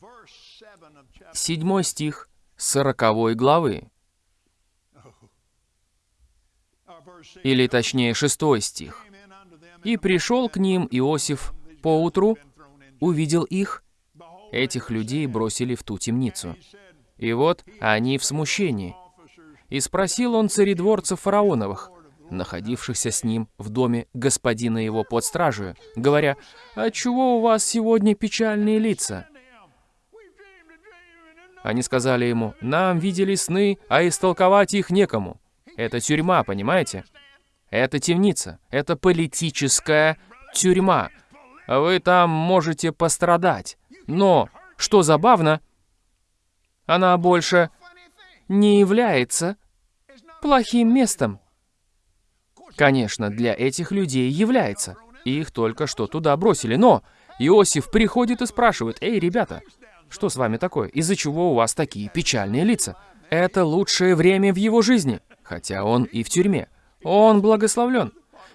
Verse 7 of chapter Седьмой стих сороковой главы, verse 6 или точнее шестой стих. «И пришел к ним Иосиф поутру, увидел их, этих людей бросили в ту темницу. И вот они в смущении. И спросил он царедворцев фараоновых, находившихся с ним в доме господина его под стражей, говоря, «Отчего у вас сегодня печальные лица?» Они сказали ему, «Нам видели сны, а истолковать их некому». Это тюрьма, понимаете? Это темница. Это политическая тюрьма. Вы там можете пострадать. Но, что забавно, она больше не является плохим местом. Конечно, для этих людей является. Их только что туда бросили. Но Иосиф приходит и спрашивает, «Эй, ребята, что с вами такое? Из-за чего у вас такие печальные лица?» Это лучшее время в его жизни, хотя он и в тюрьме. Он благословлен.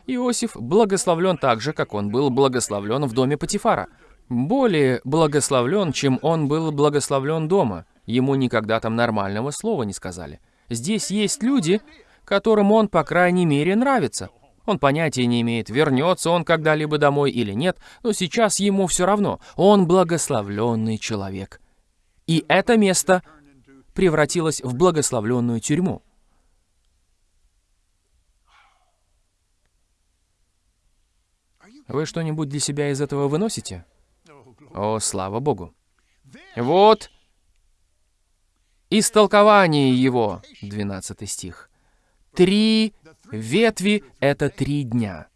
Иосиф благословлен так же, как он был благословлен в доме Патифара. Более благословлен, чем он был благословлен дома. Ему никогда там нормального слова не сказали. Здесь есть люди, которым он, по крайней мере, нравится. Он понятия не имеет, вернется он когда-либо домой или нет, но сейчас ему все равно. Он благословленный человек. И это место превратилось в благословленную тюрьму. Вы что-нибудь для себя из этого выносите? О, слава Богу. Вот истолкование его, 12 стих. Три ветви — это три дня.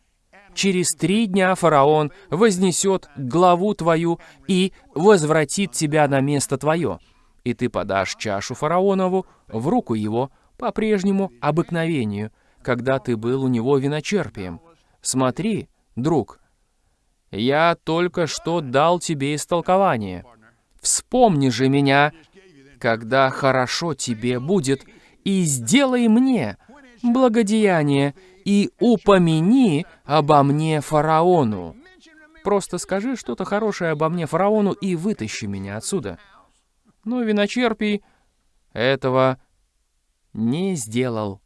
Через три дня фараон вознесет главу твою и возвратит тебя на место твое. И ты подашь чашу фараонову в руку его по прежнему обыкновению, когда ты был у него виночерпием. Смотри, друг, я только что дал тебе истолкование. Вспомни же меня, когда хорошо тебе будет, и сделай мне благодеяние, и упомяни обо мне фараону. Просто скажи что-то хорошее обо мне фараону и вытащи меня отсюда. Но виночерпий этого не сделал.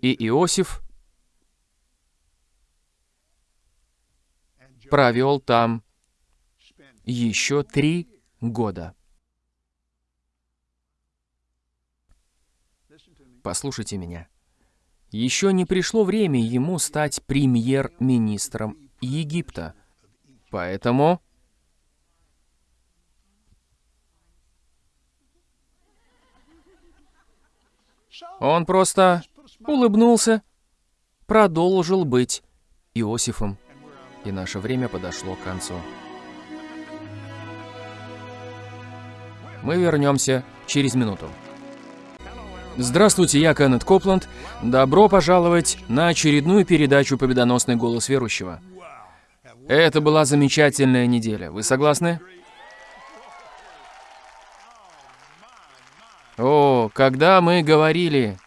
И Иосиф провел там еще три года. Послушайте меня. Еще не пришло время ему стать премьер-министром Египта. Поэтому он просто улыбнулся, продолжил быть Иосифом. И наше время подошло к концу. Мы вернемся через минуту. Здравствуйте, я Кеннет Копланд. Добро пожаловать на очередную передачу «Победоносный голос верующего». Это была замечательная неделя. Вы согласны? О, когда мы говорили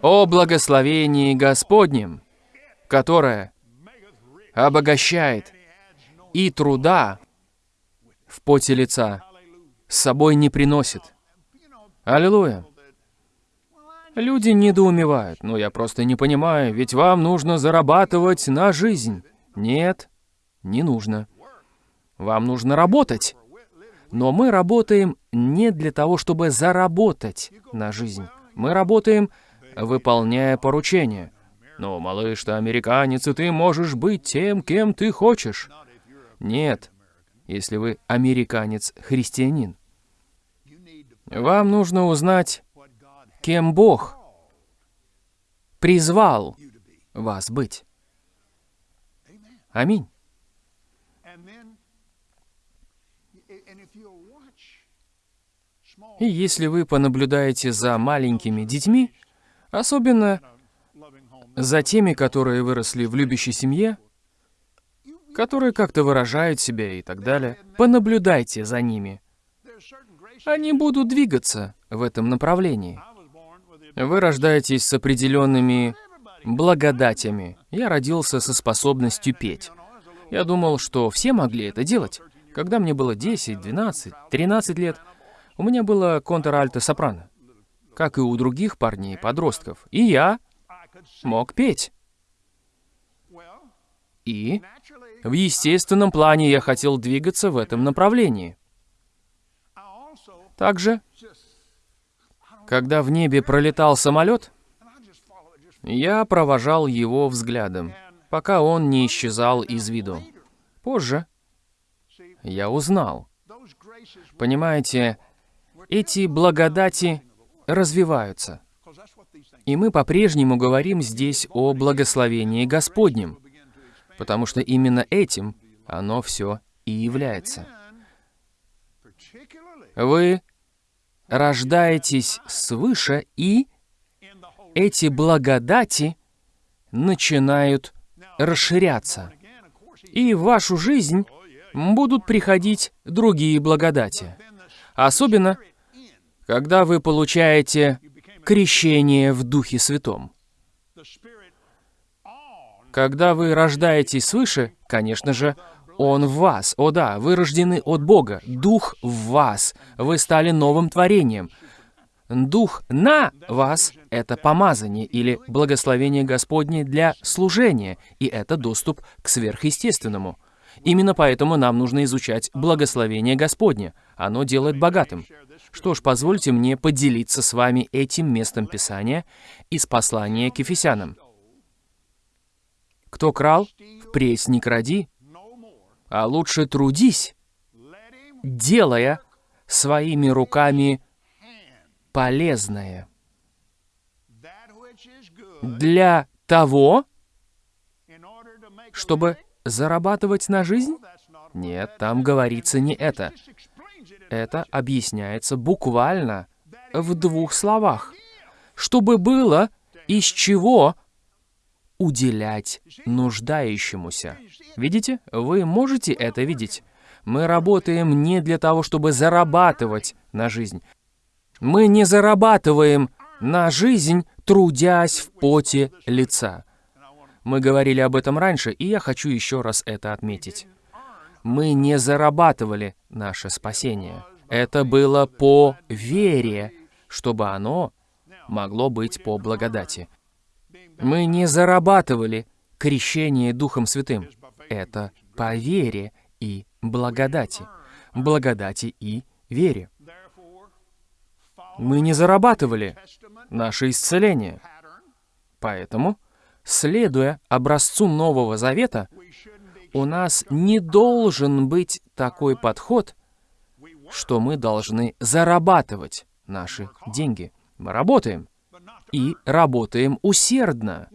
о благословении Господнем, которое обогащает и труда в поте лица с собой не приносит. Аллилуйя. Люди недоумевают, но я просто не понимаю, ведь вам нужно зарабатывать на жизнь. Нет, не нужно. Вам нужно работать. Но мы работаем не для того, чтобы заработать на жизнь. Мы работаем, выполняя поручения. Но, малыш, ты американец, и ты можешь быть тем, кем ты хочешь. Нет, если вы американец-христианин. Вам нужно узнать, кем Бог призвал вас быть. Аминь. И если вы понаблюдаете за маленькими детьми, особенно за теми, которые выросли в любящей семье, которые как-то выражают себя и так далее, понаблюдайте за ними. Они будут двигаться в этом направлении. Вы рождаетесь с определенными благодатями. Я родился со способностью петь. Я думал, что все могли это делать. Когда мне было 10, 12, 13 лет, у меня было контр-альто-сопрано, как и у других парней, подростков. И я мог петь. И в естественном плане я хотел двигаться в этом направлении. Также, когда в небе пролетал самолет, я провожал его взглядом, пока он не исчезал из виду. Позже я узнал. Понимаете, эти благодати развиваются. И мы по-прежнему говорим здесь о благословении Господнем, потому что именно этим оно все и является. Вы рождаетесь свыше, и эти благодати начинают расширяться. И в вашу жизнь будут приходить другие благодати. Особенно, когда вы получаете крещение в Духе Святом. Когда вы рождаетесь свыше, конечно же, Он в вас. О да, вы рождены от Бога. Дух в вас. Вы стали новым творением. Дух на вас — это помазание или благословение Господне для служения, и это доступ к сверхъестественному. Именно поэтому нам нужно изучать благословение Господне. Оно делает богатым. Что ж, позвольте мне поделиться с вами этим местом Писания из послания к Ефесянам. Кто крал, впредь не кради, а лучше трудись, делая своими руками полезное для того, чтобы зарабатывать на жизнь? Нет, там говорится не это. Это объясняется буквально в двух словах. Чтобы было из чего уделять нуждающемуся. Видите? Вы можете это видеть? Мы работаем не для того, чтобы зарабатывать на жизнь. Мы не зарабатываем на жизнь, трудясь в поте лица. Мы говорили об этом раньше, и я хочу еще раз это отметить. Мы не зарабатывали наше спасение. Это было по вере, чтобы оно могло быть по благодати. Мы не зарабатывали крещение Духом Святым. Это по вере и благодати. Благодати и вере. Мы не зарабатывали наше исцеление. Поэтому Следуя образцу Нового Завета, у нас не должен быть такой подход, что мы должны зарабатывать наши деньги. Мы работаем. И работаем усердно.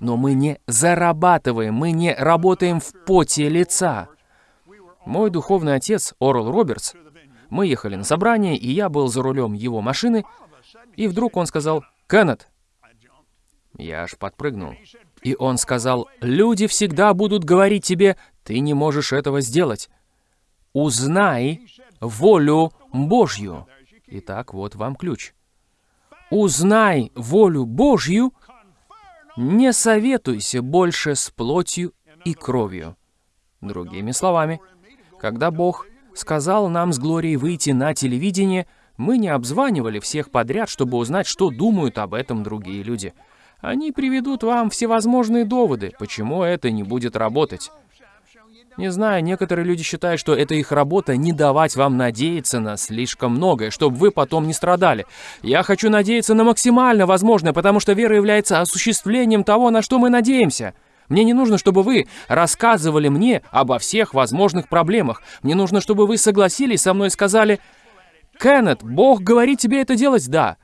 Но мы не зарабатываем, мы не работаем в поте лица. Мой духовный отец, Орл Робертс, мы ехали на собрание, и я был за рулем его машины, и вдруг он сказал, «Кеннет, я аж подпрыгнул. И он сказал, «Люди всегда будут говорить тебе, ты не можешь этого сделать. Узнай волю Божью». Итак, вот вам ключ. Узнай волю Божью, не советуйся больше с плотью и кровью. Другими словами, когда Бог сказал нам с Глорией выйти на телевидение, мы не обзванивали всех подряд, чтобы узнать, что думают об этом другие люди. Они приведут вам всевозможные доводы, почему это не будет работать. Не знаю, некоторые люди считают, что это их работа не давать вам надеяться на слишком многое, чтобы вы потом не страдали. Я хочу надеяться на максимально возможное, потому что вера является осуществлением того, на что мы надеемся. Мне не нужно, чтобы вы рассказывали мне обо всех возможных проблемах. Мне нужно, чтобы вы согласились со мной и сказали, «Кеннет, Бог говорит тебе это делать, да.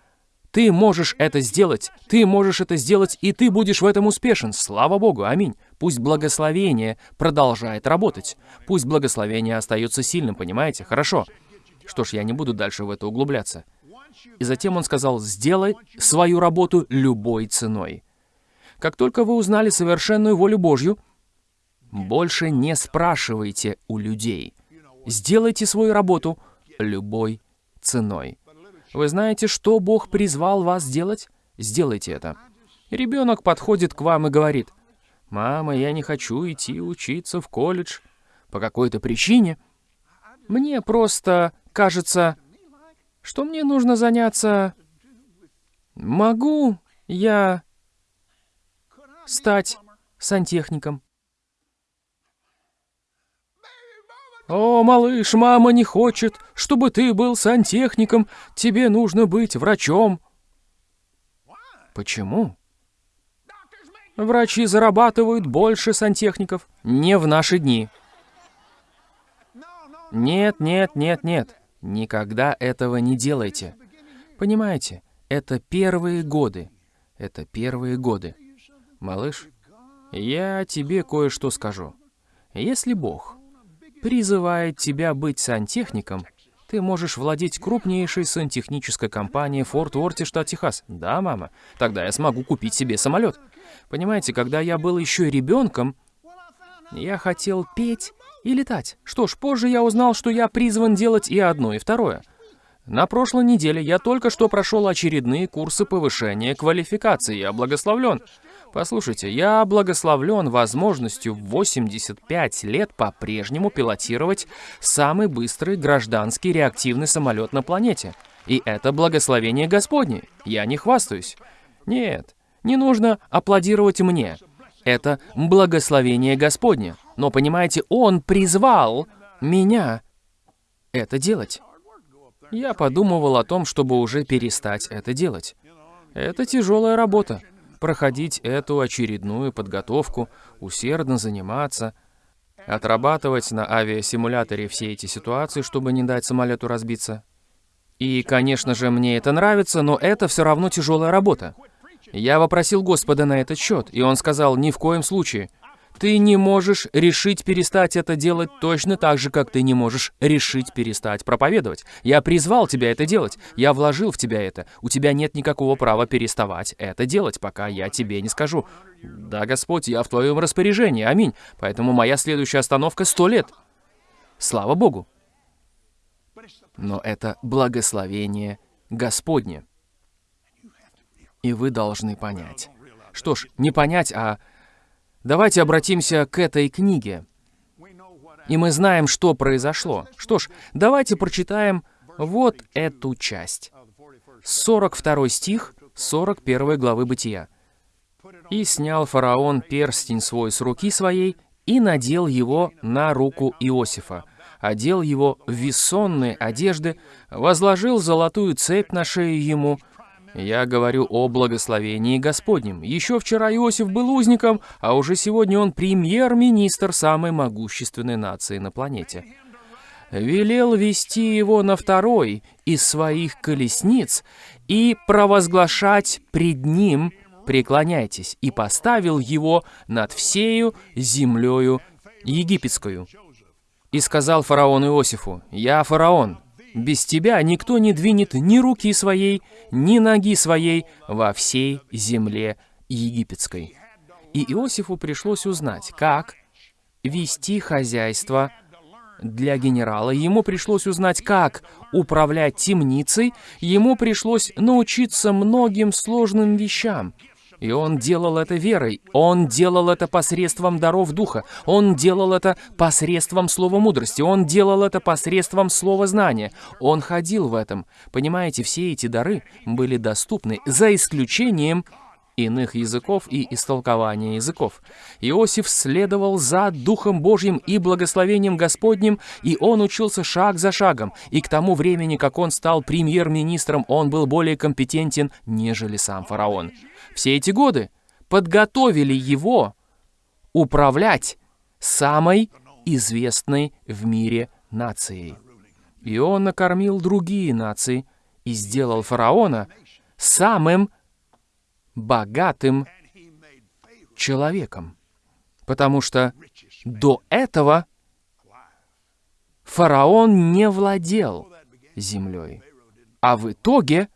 Ты можешь это сделать, ты можешь это сделать, и ты будешь в этом успешен. Слава Богу, аминь. Пусть благословение продолжает работать. Пусть благословение остается сильным, понимаете? Хорошо. Что ж, я не буду дальше в это углубляться. И затем он сказал, сделай свою работу любой ценой. Как только вы узнали совершенную волю Божью, больше не спрашивайте у людей. Сделайте свою работу любой ценой. Вы знаете, что Бог призвал вас сделать? Сделайте это. Ребенок подходит к вам и говорит, «Мама, я не хочу идти учиться в колледж по какой-то причине. Мне просто кажется, что мне нужно заняться... Могу я стать сантехником?» «О, малыш, мама не хочет, чтобы ты был сантехником. Тебе нужно быть врачом». Почему? Врачи зарабатывают больше сантехников. Не в наши дни. Нет, нет, нет, нет. Никогда этого не делайте. Понимаете, это первые годы. Это первые годы. Малыш, я тебе кое-что скажу. Если Бог призывает тебя быть сантехником, ты можешь владеть крупнейшей сантехнической компанией Форт Уорте, штат Техас. Да, мама? Тогда я смогу купить себе самолет. Понимаете, когда я был еще ребенком, я хотел петь и летать. Что ж, позже я узнал, что я призван делать и одно, и второе. На прошлой неделе я только что прошел очередные курсы повышения квалификации. Я благословлен. Послушайте, я благословлен возможностью в 85 лет по-прежнему пилотировать самый быстрый гражданский реактивный самолет на планете. И это благословение Господне. Я не хвастаюсь. Нет, не нужно аплодировать мне. Это благословение Господне. Но понимаете, Он призвал меня это делать. Я подумывал о том, чтобы уже перестать это делать. Это тяжелая работа проходить эту очередную подготовку, усердно заниматься, отрабатывать на авиасимуляторе все эти ситуации, чтобы не дать самолету разбиться. И, конечно же, мне это нравится, но это все равно тяжелая работа. Я вопросил Господа на этот счет, и он сказал, ни в коем случае. Ты не можешь решить перестать это делать точно так же, как ты не можешь решить перестать проповедовать. Я призвал тебя это делать. Я вложил в тебя это. У тебя нет никакого права переставать это делать, пока я тебе не скажу. Да, Господь, я в твоем распоряжении. Аминь. Поэтому моя следующая остановка — сто лет. Слава Богу. Но это благословение Господне. И вы должны понять. Что ж, не понять, а Давайте обратимся к этой книге. И мы знаем, что произошло. Что ж, давайте прочитаем вот эту часть. 42 стих 41 главы Бытия. «И снял фараон перстень свой с руки своей и надел его на руку Иосифа, одел его в вессонные одежды, возложил золотую цепь на шею ему, я говорю о благословении Господнем. Еще вчера Иосиф был узником, а уже сегодня он премьер-министр самой могущественной нации на планете. Велел вести его на второй из своих колесниц и провозглашать пред ним «Преклоняйтесь», и поставил его над всею землею египетскую. И сказал фараон Иосифу, «Я фараон, без тебя никто не двинет ни руки своей, ни ноги своей во всей земле египетской. И Иосифу пришлось узнать, как вести хозяйство для генерала. Ему пришлось узнать, как управлять темницей. Ему пришлось научиться многим сложным вещам – и он делал это верой. Он делал это посредством даров Духа. Он делал это посредством слова мудрости. Он делал это посредством слова знания. Он ходил в этом. Понимаете, все эти дары были доступны, за исключением иных языков и истолкования языков. Иосиф следовал за Духом Божьим и благословением Господним, и он учился шаг за шагом, и к тому времени, как он стал премьер-министром, он был более компетентен, нежели сам фараон все эти годы подготовили его управлять самой известной в мире нацией. И он накормил другие нации и сделал фараона самым богатым человеком. Потому что до этого фараон не владел землей. А в итоге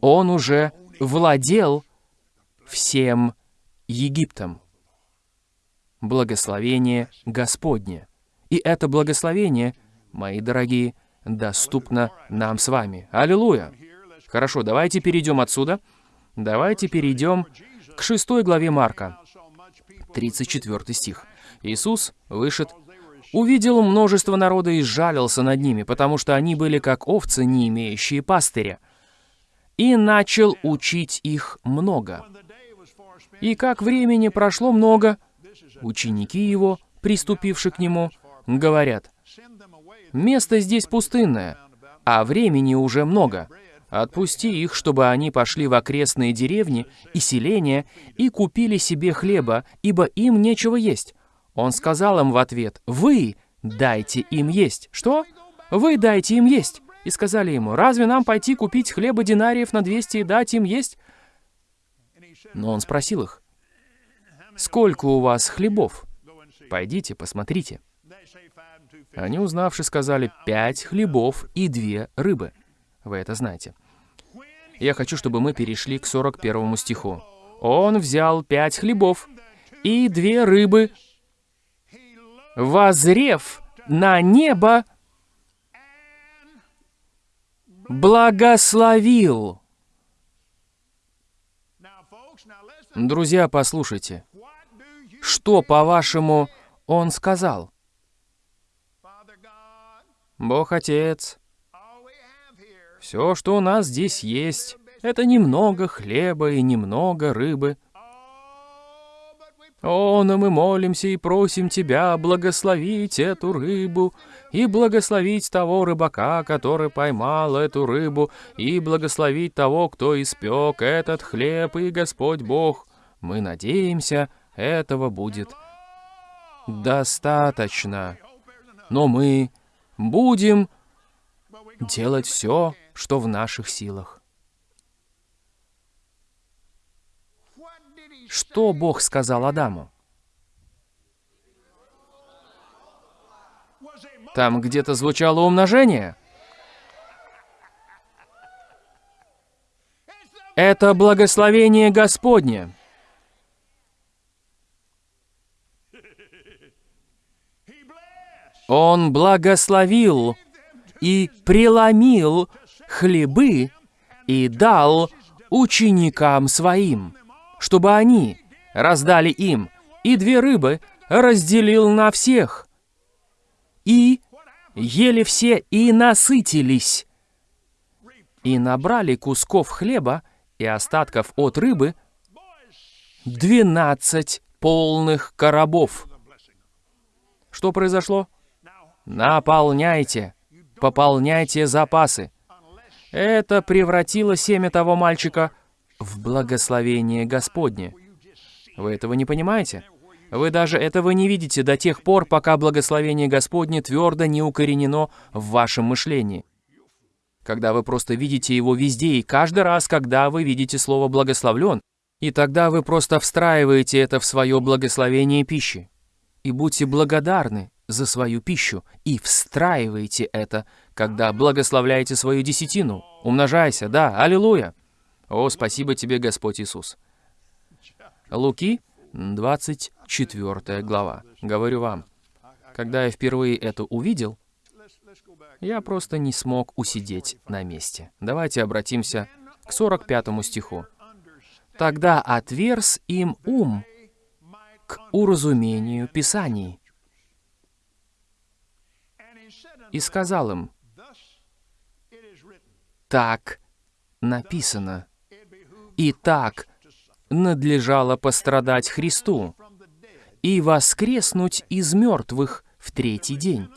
он уже владел всем Египтом. Благословение Господне. И это благословение, мои дорогие, доступно нам с вами. Аллилуйя! Хорошо, давайте перейдем отсюда. Давайте перейдем к шестой главе Марка, 34 стих. Иисус вышед, увидел множество народа и сжалился над ними, потому что они были как овцы, не имеющие пастыря, и начал учить их много. И как времени прошло много, ученики его, приступившие к нему, говорят, «Место здесь пустынное, а времени уже много. Отпусти их, чтобы они пошли в окрестные деревни и селения и купили себе хлеба, ибо им нечего есть». Он сказал им в ответ, «Вы дайте им есть». «Что? Вы дайте им есть». И сказали ему, «Разве нам пойти купить хлеба динариев на 200 и дать им есть?» Но он спросил их, «Сколько у вас хлебов? Пойдите, посмотрите». Они, узнавши, сказали, «Пять хлебов и две рыбы». Вы это знаете. Я хочу, чтобы мы перешли к 41 стиху. «Он взял пять хлебов и две рыбы, возрев на небо, благословил». Друзья, послушайте. Что, по-вашему, он сказал? Бог Отец, все, что у нас здесь есть, это немного хлеба и немного рыбы. О, мы молимся и просим Тебя благословить эту рыбу, и благословить того рыбака, который поймал эту рыбу, и благословить того, кто испек этот хлеб, и Господь Бог. Мы надеемся, этого будет достаточно. Но мы будем делать все, что в наших силах. Что Бог сказал Адаму? Там где-то звучало умножение. Это благословение Господне. Он благословил и преломил хлебы и дал ученикам своим, чтобы они раздали им, и две рыбы разделил на всех. И ели все и насытились, и набрали кусков хлеба и остатков от рыбы двенадцать полных коробов. Что произошло? Наполняйте, пополняйте запасы. Это превратило семя того мальчика в благословение Господне. Вы этого не понимаете? Вы даже этого не видите до тех пор, пока благословение Господне твердо не укоренено в вашем мышлении. Когда вы просто видите его везде и каждый раз, когда вы видите слово «благословлен», и тогда вы просто встраиваете это в свое благословение пищи. И будьте благодарны за свою пищу и встраивайте это, когда благословляете свою десятину. Умножайся, да, аллилуйя. О, спасибо тебе, Господь Иисус. Луки, 24 глава. Говорю вам, когда я впервые это увидел, я просто не смог усидеть на месте. Давайте обратимся к 45 стиху. «Тогда отверз им ум к уразумению Писаний, и сказал им, «Так написано, и так надлежало пострадать Христу, и воскреснуть из мертвых в третий день,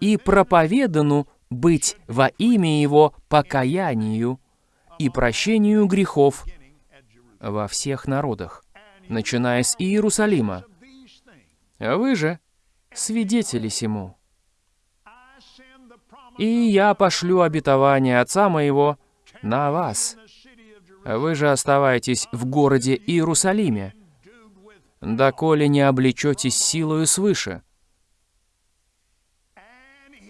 и проповедану быть во имя Его покаянию и прощению грехов во всех народах, начиная с Иерусалима. Вы же свидетели сему. И я пошлю обетование Отца моего на вас. Вы же оставайтесь в городе Иерусалиме, доколе не облечетесь силою свыше.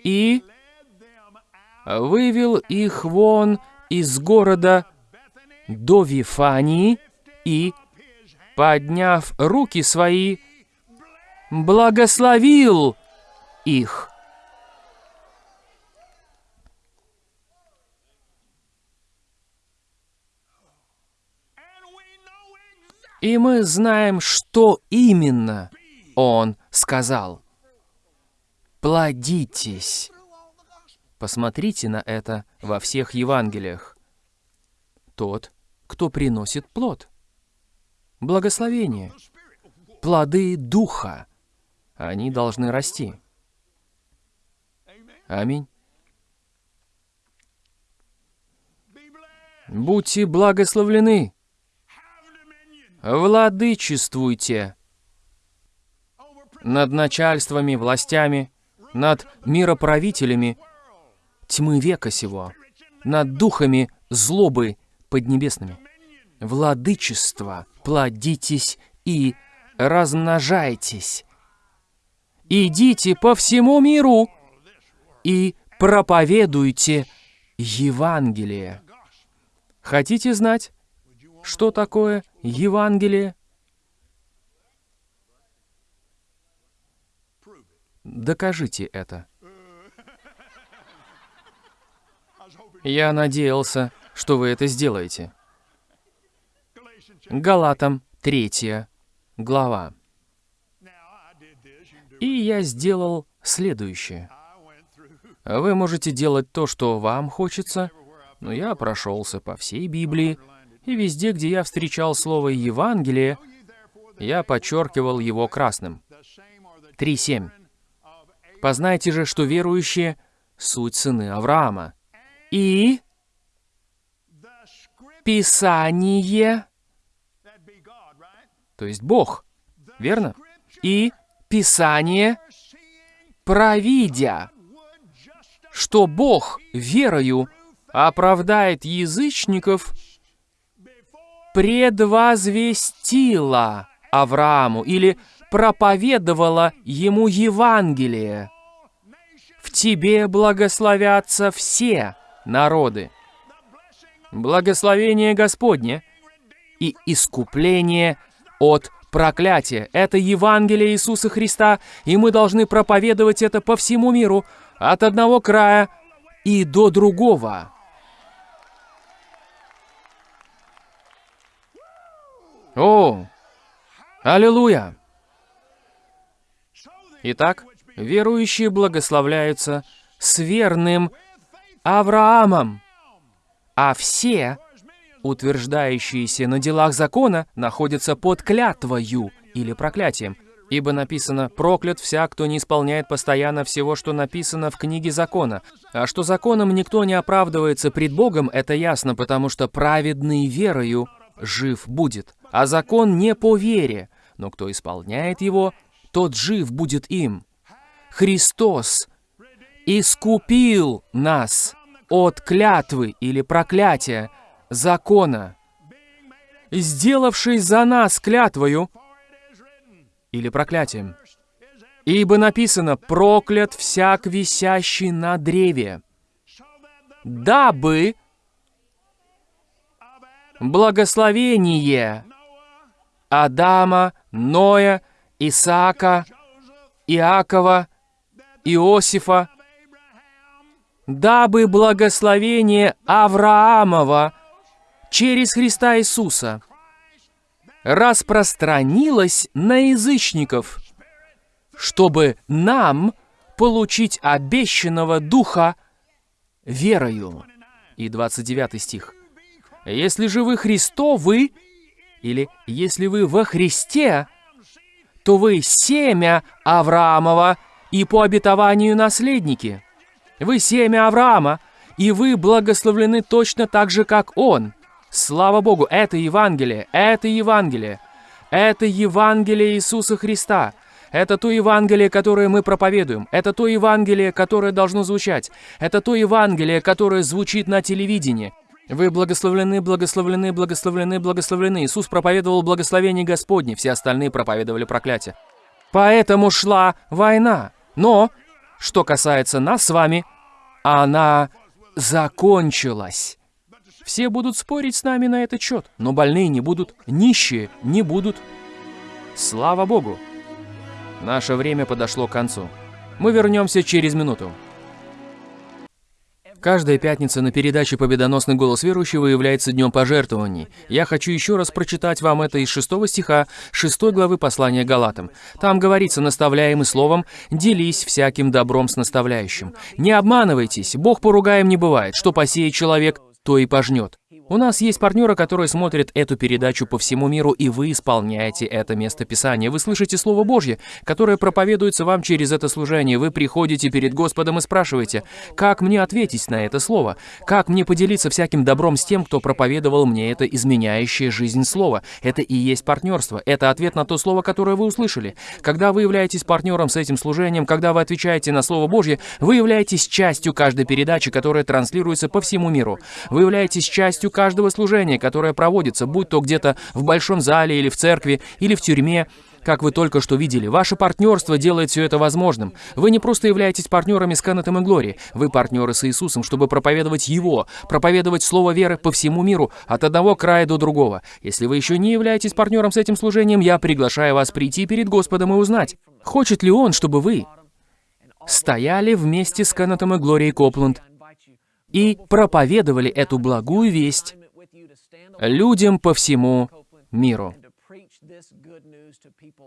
И вывел их вон из города до Вифании и, подняв руки свои, благословил их. И мы знаем, что именно он сказал. Плодитесь. Посмотрите на это во всех Евангелиях. Тот, кто приносит плод. Благословение. Плоды Духа. Они должны расти. Аминь. Будьте благословлены. Владычествуйте над начальствами, властями, над мироправителями тьмы века сего, над духами злобы поднебесными. Владычество, плодитесь и размножайтесь. Идите по всему миру и проповедуйте Евангелие. Хотите знать, что такое Евангелие? Докажите это. Я надеялся, что вы это сделаете. Галатам, третья глава. И я сделал следующее. Вы можете делать то, что вам хочется, но я прошелся по всей Библии, и везде, где я встречал слово «Евангелие», я подчеркивал его красным. 3.7. «Познайте же, что верующие — суть сыны Авраама». И Писание, то есть Бог, верно? И Писание, провидя, что Бог верою оправдает язычников, предвозвестила Аврааму или проповедовала ему Евангелие. В тебе благословятся все народы. Благословение Господне и искупление от проклятия. Это Евангелие Иисуса Христа, и мы должны проповедовать это по всему миру, от одного края и до другого. О, аллилуйя! Итак, верующие благословляются с верным Авраамом, а все, утверждающиеся на делах закона, находятся под клятвою или проклятием. Ибо написано «Проклят вся, кто не исполняет постоянно всего, что написано в книге закона». А что законом никто не оправдывается пред Богом, это ясно, потому что праведный верою жив будет. А закон не по вере, но кто исполняет его, тот жив будет им. Христос искупил нас от клятвы или проклятия закона, сделавший за нас клятвою или проклятием. Ибо написано «проклят всяк висящий на древе», дабы благословение Адама, Ноя, Исаака, Иакова, Иосифа, дабы благословение Авраамова через Христа Иисуса распространилось на язычников, чтобы нам получить обещанного Духа верою. И 29 стих. «Если же вы Христовы, или если вы во Христе, то вы семя Авраамова и по обетованию наследники. Вы семя Авраама, и вы благословлены точно так же, как он. Слава Богу, это Евангелие, это Евангелие. Это Евангелие Иисуса Христа. Это то Евангелие, которое мы проповедуем. Это то Евангелие, которое должно звучать. Это то Евангелие, которое звучит на телевидении. Вы благословлены, благословлены, благословлены, благословлены. Иисус проповедовал благословение Господне, все остальные проповедовали проклятие. Поэтому шла война. Но, что касается нас с вами, она закончилась. Все будут спорить с нами на этот счет, но больные не будут, нищие не будут. Слава Богу! Наше время подошло к концу. Мы вернемся через минуту. Каждая пятница на передаче «Победоносный голос верующего» является днем пожертвований. Я хочу еще раз прочитать вам это из 6 стиха 6 главы послания Галатам. Там говорится, наставляемый словом, «Делись всяким добром с наставляющим». Не обманывайтесь, Бог поругаем не бывает, что посеет человек, то и пожнет. У нас есть партнеры, которые смотрят эту передачу по всему миру, и вы исполняете это место Писания. Вы слышите Слово Божье, которое проповедуется вам через это служение. Вы приходите перед Господом и спрашиваете, как мне ответить на это Слово? Как мне поделиться всяким добром с тем, кто проповедовал мне это изменяющее жизнь Слово? Это и есть партнерство. Это ответ на то Слово, которое вы услышали. Когда вы являетесь партнером с этим служением, когда вы отвечаете на Слово Божье, вы являетесь частью каждой передачи, которая транслируется по всему миру. Вы являетесь частью каждого служения, которое проводится, будь то где-то в большом зале или в церкви, или в тюрьме, как вы только что видели, ваше партнерство делает все это возможным. Вы не просто являетесь партнерами с Кеннетом и Глори, вы партнеры с Иисусом, чтобы проповедовать Его, проповедовать Слово веры по всему миру, от одного края до другого. Если вы еще не являетесь партнером с этим служением, я приглашаю вас прийти перед Господом и узнать, хочет ли Он, чтобы вы стояли вместе с Кеннетом и Глорией Копланд и проповедовали эту благую весть людям по всему миру.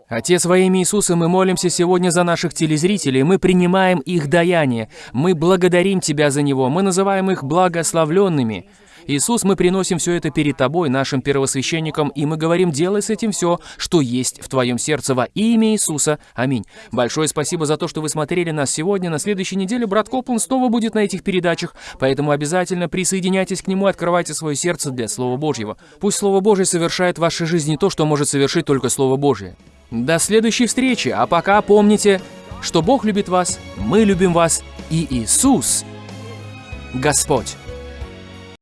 Отец, во имя Иисуса, мы молимся сегодня за наших телезрителей, мы принимаем их даяние, мы благодарим Тебя за него, мы называем их благословленными. Иисус, мы приносим все это перед Тобой, нашим первосвященником, и мы говорим, делай с этим все, что есть в Твоем сердце во имя Иисуса. Аминь. Большое спасибо за то, что вы смотрели нас сегодня. На следующей неделе брат Коплан снова будет на этих передачах, поэтому обязательно присоединяйтесь к нему и открывайте свое сердце для Слова Божьего. Пусть Слово Божье совершает в вашей жизни то, что может совершить только Слово Божье. До следующей встречи, а пока помните, что Бог любит вас, мы любим вас, и Иисус – Господь.